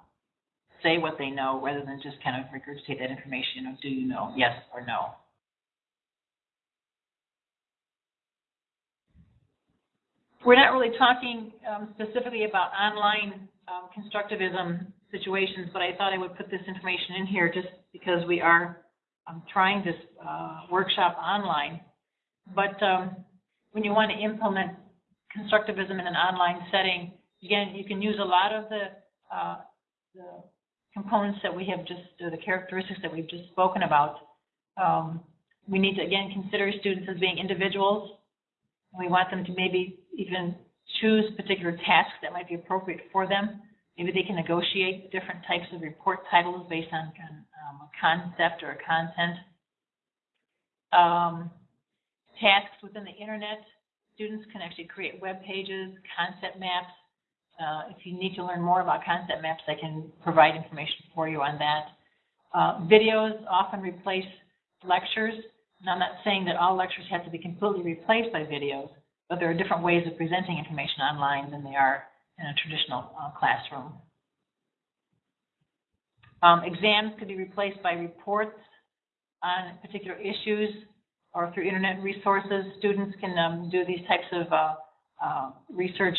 say what they know rather than just kind of regurgitate that information of do you know, yes or no. We're not really talking um, specifically about online um, constructivism situations, but I thought I would put this information in here just because we are um, trying this uh, workshop online. But um, when you want to implement constructivism in an online setting, again, you can use a lot of the, uh, the components that we have just, the characteristics that we've just spoken about. Um, we need to, again, consider students as being individuals. We want them to maybe even choose particular tasks that might be appropriate for them. Maybe they can negotiate different types of report titles based on um, a concept or a content. Um, tasks within the internet, students can actually create web pages, concept maps. Uh, if you need to learn more about concept maps, I can provide information for you on that. Uh, videos often replace lectures. And I'm not saying that all lectures have to be completely replaced by videos, but there are different ways of presenting information online than there are in a traditional uh, classroom. Um, exams could be replaced by reports on particular issues or through internet resources. Students can um, do these types of uh, uh, research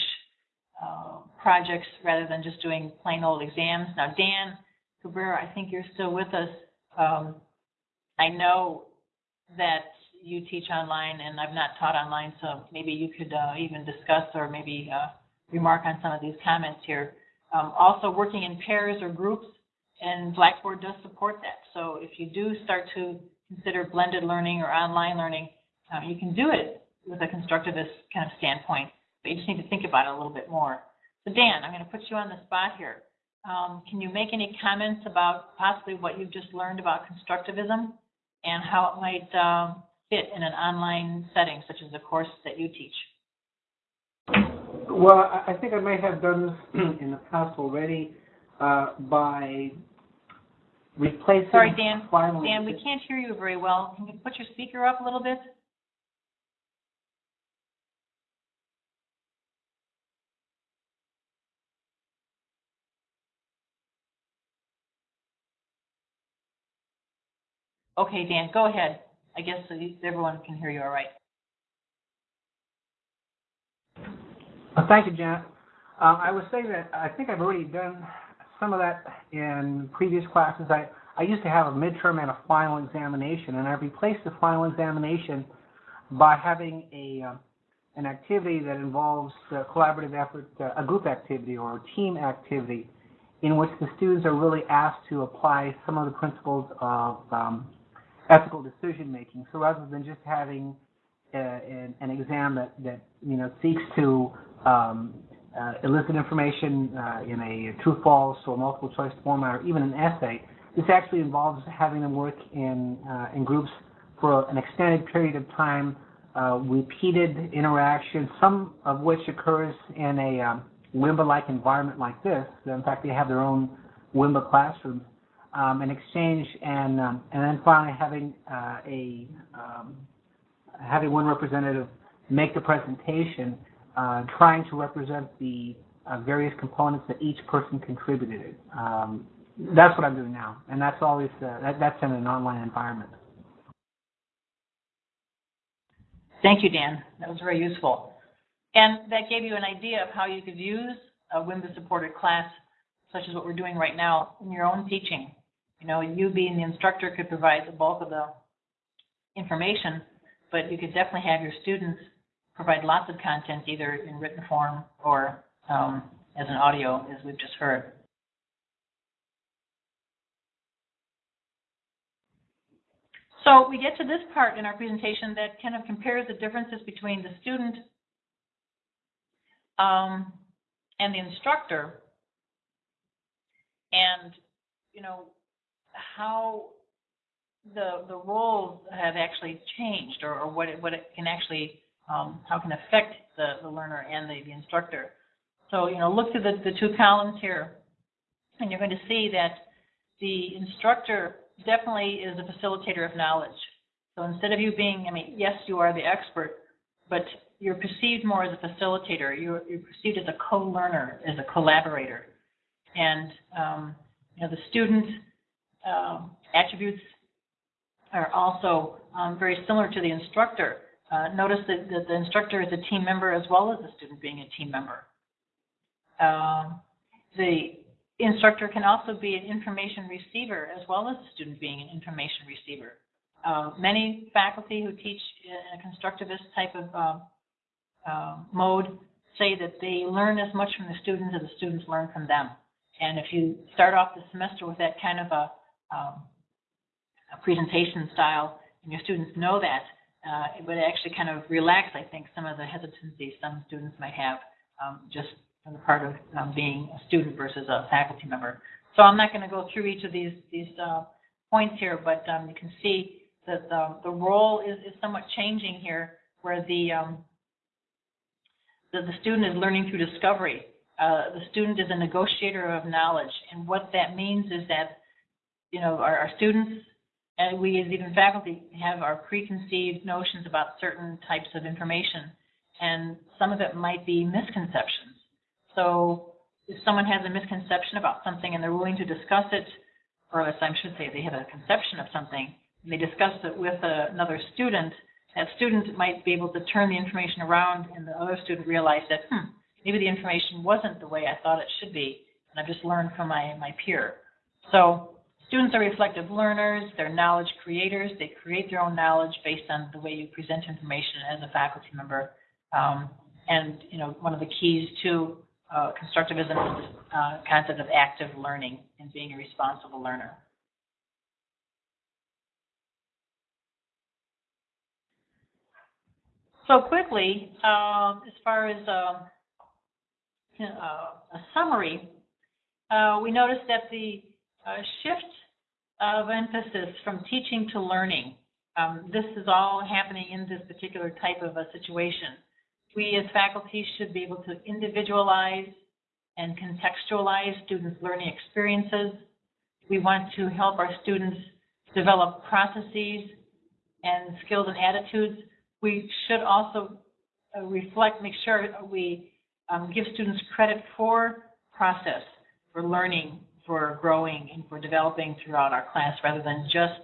uh, projects rather than just doing plain old exams. Now, Dan Cabrera, I think you're still with us. Um, I know that you teach online and I've not taught online, so maybe you could uh, even discuss or maybe uh, remark on some of these comments here. Um, also, working in pairs or groups, and Blackboard does support that. So if you do start to consider blended learning or online learning, uh, you can do it with a constructivist kind of standpoint, but you just need to think about it a little bit more. So Dan, I'm going to put you on the spot here. Um, can you make any comments about possibly what you've just learned about constructivism and how it might um, fit in an online setting such as the course that you teach? Well, I think I may have done this in the past already uh, by replacing. Sorry, Dan. filing- Dan, we can't hear you very well. Can you put your speaker up a little bit? Okay, Dan, go ahead. I guess everyone can hear you all right. Well, thank you, Janet. Uh, I was saying that I think I've already done some of that in previous classes. I, I used to have a midterm and a final examination, and I've replaced the final examination by having a uh, an activity that involves a collaborative effort, uh, a group activity or a team activity, in which the students are really asked to apply some of the principles of um, ethical decision making. So rather than just having uh, an, an exam that, that you know seeks to um, uh, information uh, in a true false or multiple choice format or even an essay. This actually involves having them work in uh, in groups for an extended period of time, uh, repeated interaction, some of which occurs in a um, WIMBA-like environment like this. In fact, they have their own WIMBA classrooms. Um, an exchange and um, and then finally having uh, a um, having one representative make the presentation uh, trying to represent the uh, various components that each person contributed. Um, that's what I'm doing now, and that's always uh, that, that's in an online environment. Thank you, Dan. That was very useful. And that gave you an idea of how you could use a WIMBA-supported class, such as what we're doing right now, in your own teaching. You know, you being the instructor could provide the bulk of the information, but you could definitely have your students provide lots of content, either in written form or um, as an audio, as we've just heard. So we get to this part in our presentation that kind of compares the differences between the student um, and the instructor, and you know how the the roles have actually changed, or, or what it, what it can actually um, how it can affect the, the learner and the, the instructor. So you know look to the the two columns here, and you're going to see that the instructor definitely is a facilitator of knowledge. So instead of you being, I mean, yes, you are the expert, but you're perceived more as a facilitator. You're, you're perceived as a co-learner, as a collaborator. And, um, you know, the student um, attributes are also um, very similar to the instructor. Uh, notice that, that, the instructor is a team member as well as the student being a team member. Um, the instructor can also be an information receiver as well as the student being an information receiver. Uh, many faculty who teach in a constructivist type of uh, mode say that they learn as much from the students as the students learn from them. And if you start off the semester with that kind of a, um, a presentation style, and your students know that, uh, it would actually kind of relax, I think, some of the hesitancy some students might have um, just on the part of um, being a student versus a faculty member. So I'm not going to go through each of these these uh, points here, but um, you can see that the, the role is, is somewhat changing here, where the, um, the the student is learning through discovery. Uh, the student is a negotiator of knowledge, and what that means is that you know our, our students and we as even faculty have our preconceived notions about certain types of information, and some of it might be misconceptions. So if someone has a misconception about something and they're willing to discuss it, or as I should say, they have a conception of something, and they discuss it with another student, that student might be able to turn the information around and the other student realize that, hmm, maybe the information wasn't the way I thought it should be, and I've just learned from my, my peer. So students are reflective learners, they're knowledge creators, they create their own knowledge based on the way you present information as a faculty member. Um, and, you know, one of the keys to uh, constructivism is the uh, concept of active learning and being a responsible learner. So quickly, um, as far as um, uh, a summary, uh, we noticed that the uh, shift of emphasis from teaching to learning Um, this is all happening in this particular type of a situation. We as faculty should be able to individualize and contextualize students' learning experiences. We want to help our students develop processes and skills and attitudes. We should also uh, reflect, make sure we um, give students credit for process, for learning, for growing, and for developing throughout our class rather than just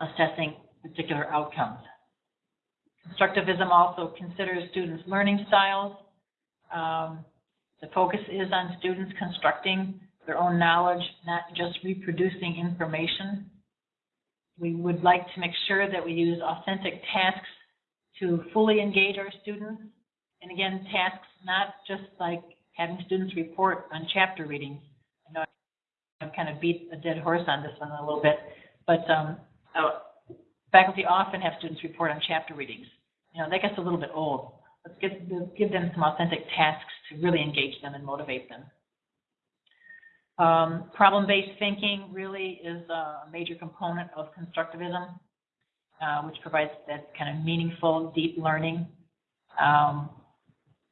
assessing particular outcomes. Constructivism also considers students' learning styles. Um, the focus is on students constructing their own knowledge, not just reproducing information. We would like to make sure that we use authentic tasks to fully engage our students. And again, tasks not just like having students report on chapter readings. I've kind of beat a dead horse on this one a little bit, but um, uh, faculty often have students report on chapter readings. You know, that gets a little bit old. Let's give, give them some authentic tasks to really engage them and motivate them. Um, Problem-based thinking really is a major component of constructivism, uh, which provides that kind of meaningful, deep learning. Um,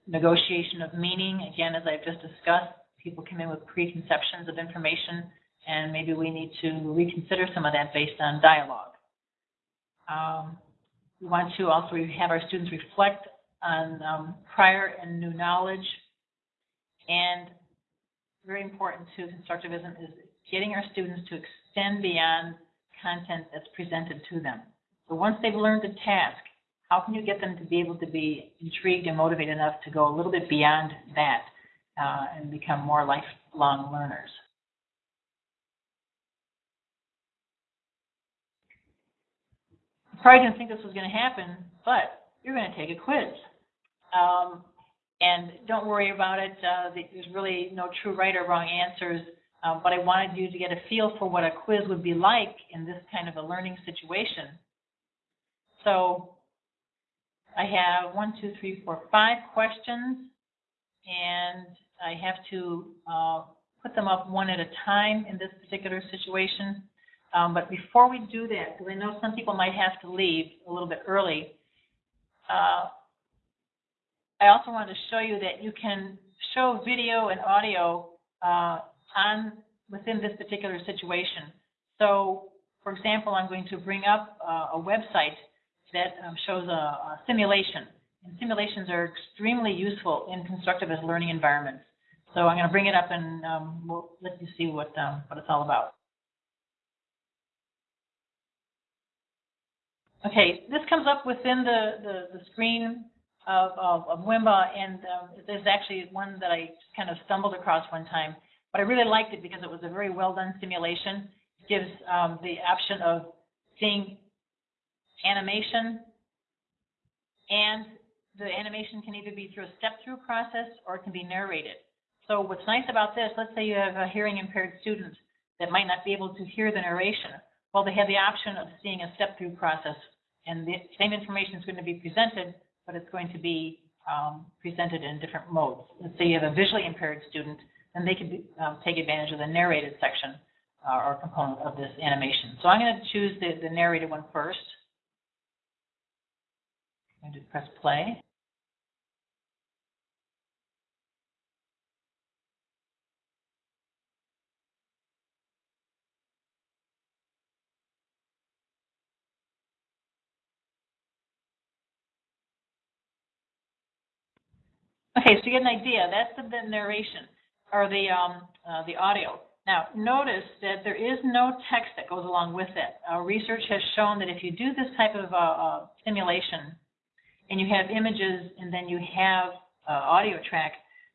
negotiation of meaning, again, as I've just discussed, people come in with preconceptions of information, and maybe we need to reconsider some of that based on dialogue. Um, we want to also have our students reflect on um, prior and new knowledge. And very important to constructivism is getting our students to extend beyond content that's presented to them. So once they've learned a task, how can you get them to be able to be intrigued and motivated enough to go a little bit beyond that uh, and become more lifelong learners? You probably didn't think this was going to happen, but you're going to take a quiz. Um, and don't worry about it. Uh, there's really no true right or wrong answers. Um, but I wanted you to get a feel for what a quiz would be like in this kind of a learning situation. So I have one, two, three, four, five questions, and I have to uh, put them up one at a time in this particular situation. Um, but before we do that, because I know some people might have to leave a little bit early, uh, I also wanted to show you that you can show video and audio uh, on within this particular situation. So, for example, I'm going to bring up uh, a website that um, shows a, a, simulation. And simulations are extremely useful in constructivist learning environments. So I'm going to bring it up and um, we'll let you see what, um, what it's all about. Okay, this comes up within the, the, the screen of, of, of WIMBA, and um, there's actually one that I kind of stumbled across one time, but I really liked it because it was a very well done simulation. It gives um, the option of seeing animation, and the animation can either be through a step-through process or it can be narrated. So what's nice about this, let's say you have a hearing impaired student that might not be able to hear the narration. Well, they have the option of seeing a step-through process, and the same information is going to be presented, but it's going to be um, presented in different modes. Let's say you have a visually impaired student, then they can um, take advantage of the narrated section uh, or component of this animation. So I'm going to choose the, the narrated one first. I'm going to press play. Okay, so you get an idea. That's the, the narration or the um, uh, the audio. Now, notice that there is no text that goes along with it. Uh, research has shown that if you do this type of uh, uh simulation and you have images and then you have uh, audio track,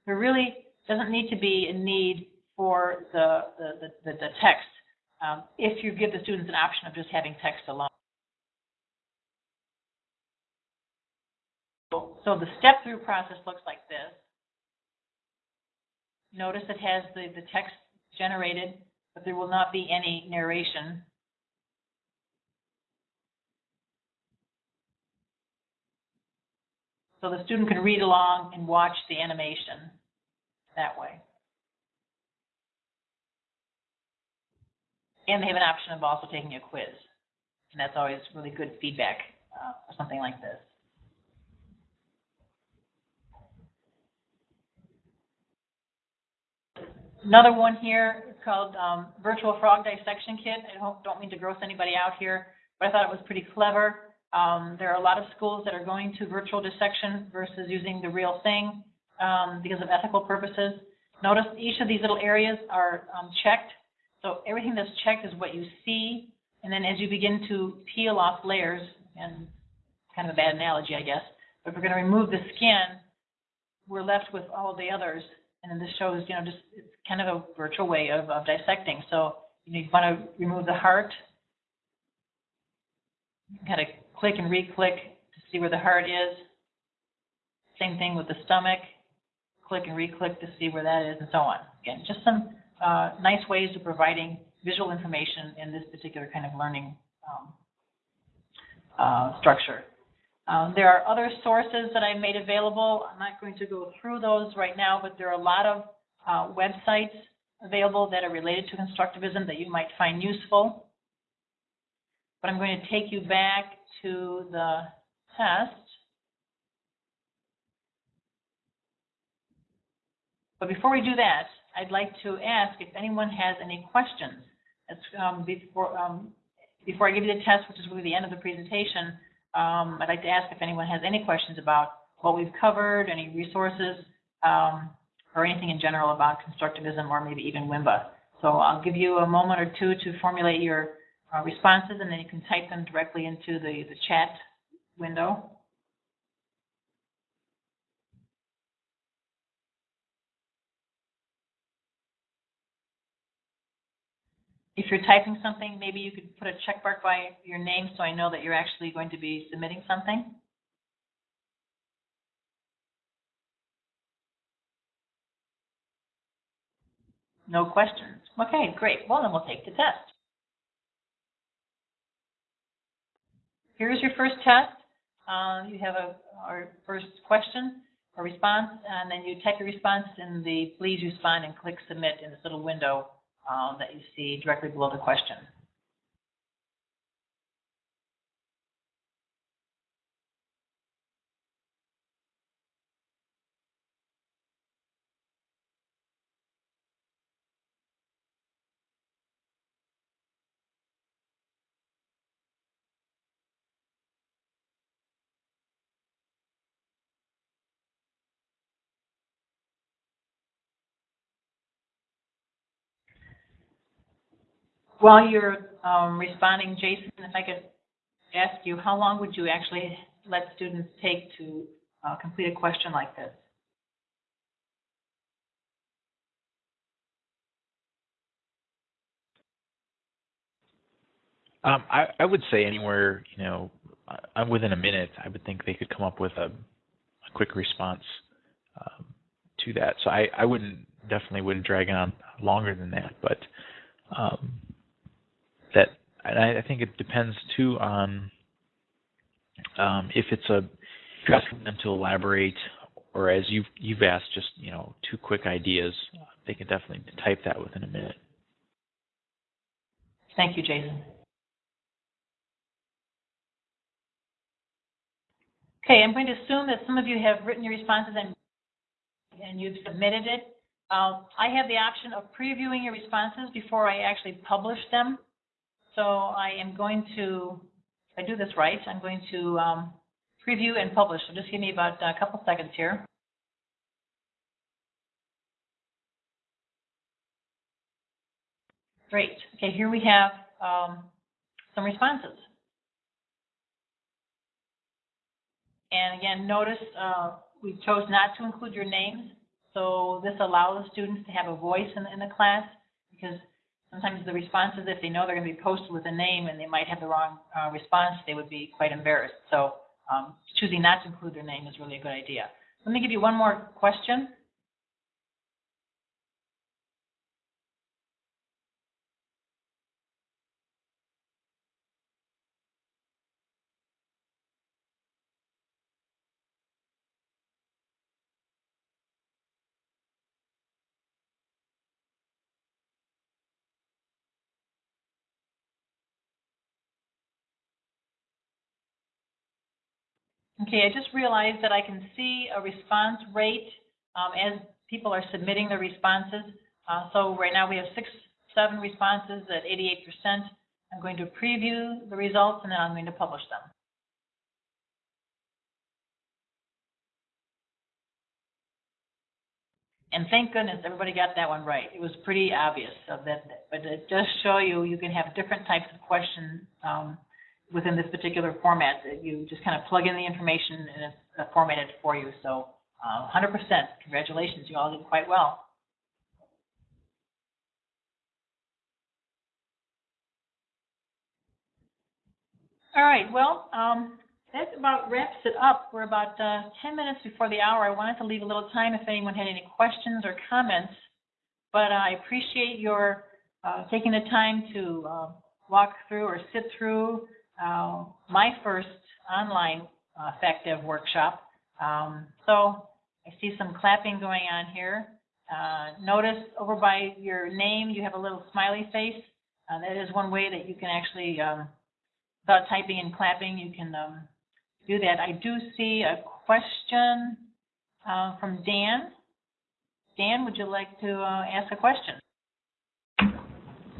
there really doesn't need to be a need for the, the, the, the text um, if you give the students an option of just having text alone. So the step-through process looks like this. Notice it has the, the text generated, but there will not be any narration. So the student can read along and watch the animation that way. And they have an option of also taking a quiz. And that's always really good feedback uh, for something like this. Another one here called um, Virtual Frog Dissection Kit. I don't, don't mean to gross anybody out here, but I thought it was pretty clever. Um, there are a lot of schools that are going to virtual dissection versus using the real thing um, because of ethical purposes. Notice each of these little areas are um, checked. So everything that's checked is what you see. And then as you begin to peel off layers, and kind of a bad analogy, I guess, but if we're going to remove the skin, we're left with all the others. And then this shows, you know, just it's kind of a virtual way of, of dissecting. So you, know, you want to remove the heart, kind of click and re-click to see where the heart is. Same thing with the stomach. Click and re-click to see where that is, and so on. Again, just some uh, nice ways of providing visual information in this particular kind of learning um, uh, structure. Um, there are other sources that I've made available. I'm not going to go through those right now, but there are a lot of uh, websites available that are related to constructivism that you might find useful. But I'm going to take you back to the test. But before we do that, I'd like to ask if anyone has any questions. Um, before, um, before I give you the test, which is really the end of the presentation, um, I'd like to ask if anyone has any questions about what we've covered, any resources, um, or anything in general about constructivism or maybe even WIMBA. So I'll give you a moment or two to formulate your uh, responses, and then you can type them directly into the, the chat window. If you're typing something, maybe you could put a check mark by your name so I know that you're actually going to be submitting something. No questions. Okay, great. Well, then we'll take the test. Here's your first test. Uh, you have a our first question or response, and then you type your response in the please respond and click submit in this little window um, that you see directly below the question. While you're um, responding, Jason, if I could ask you, how long would you actually let students take to uh, complete a question like this? Um, I, I would say anywhere, you know, uh, within a minute, I would think they could come up with a, a quick response um, to that. So I, I wouldn't definitely wouldn't drag on longer than that, but um, I, I think it depends too on um, if it's a asking them to elaborate or as you've you've asked just you know two quick ideas, they can definitely type that within a minute. Thank you, Jason. Okay, I'm going to assume that some of you have written your responses and and you've submitted it. Um, I have the option of previewing your responses before I actually publish them. So I am going to, if I do this right, I'm going to um, preview and publish. So just give me about a couple seconds here. Great. Okay, here we have um, some responses. And again, notice uh, we chose not to include your names. So this allows the students to have a voice in, in the class because sometimes the responses, if they know they're going to be posted with a name and they might have the wrong uh, response, they would be quite embarrassed. So um, choosing not to include their name is really a good idea. Let me give you one more question. Okay, I just realized that I can see a response rate um, as people are submitting their responses. Uh, so right now we have six, seven responses at 88%. I'm going to preview the results and then I'm going to publish them. And thank goodness everybody got that one right. It was pretty obvious of that, but it does show you you can have different types of questions um, within this particular format. You just kind of plug in the information and it's uh, formatted for you. So, uh, 100%. Congratulations, you all did quite well. All right. Well, um, that about wraps it up. We're about uh, 10 minutes before the hour. I wanted to leave a little time if anyone had any questions or comments, but I appreciate your uh, taking the time to uh, walk through or sit through uh, my first online effective workshop. Um, so I see some clapping going on here. Uh, notice over by your name you have a little smiley face. Uh, that is one way that you can actually, um, without typing and clapping, you can um, do that. I do see a question uh, from Dan. Dan, would you like to uh, ask a question?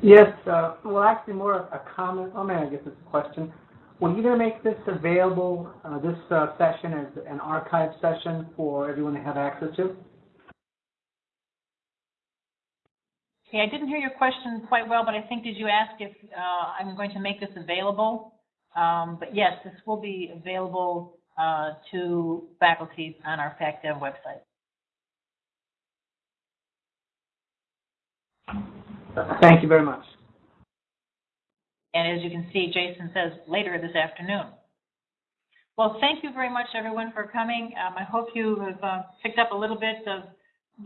Yes, uh, well, actually more of a comment, oh man, I guess it's a question. Were you gonna make this available, uh, this, uh, session as an archive session for everyone to have access to? Okay, I didn't hear your question quite well, but I think, did you ask if I'm going to make this available? Um, But yes, this will be available to faculty on our FactDev website. Thank you very much. And as you can see, Jason says later this afternoon. Well, thank you very much, everyone, for coming. Um, I hope you have uh, picked up a little bit of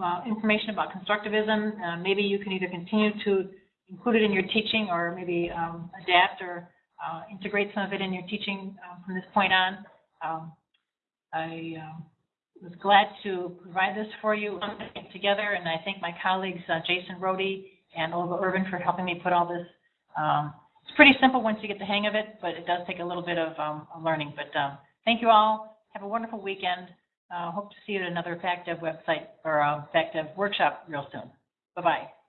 uh, information about constructivism. Uh, maybe you can either continue to include it in your teaching or maybe um, adapt or uh, integrate some of it in your teaching uh, from this point on. Um, I um, was glad to provide this for you together, and I thank my colleagues, uh, Jason Rohde and Olga Urban for helping me put all this. Um, it's pretty simple once you get the hang of it, but it does take a little bit of um, learning. But um, thank you all. Have a wonderful weekend. Uh, hope to see you at another FactDev website or uh, FactDev workshop real soon. Bye-bye.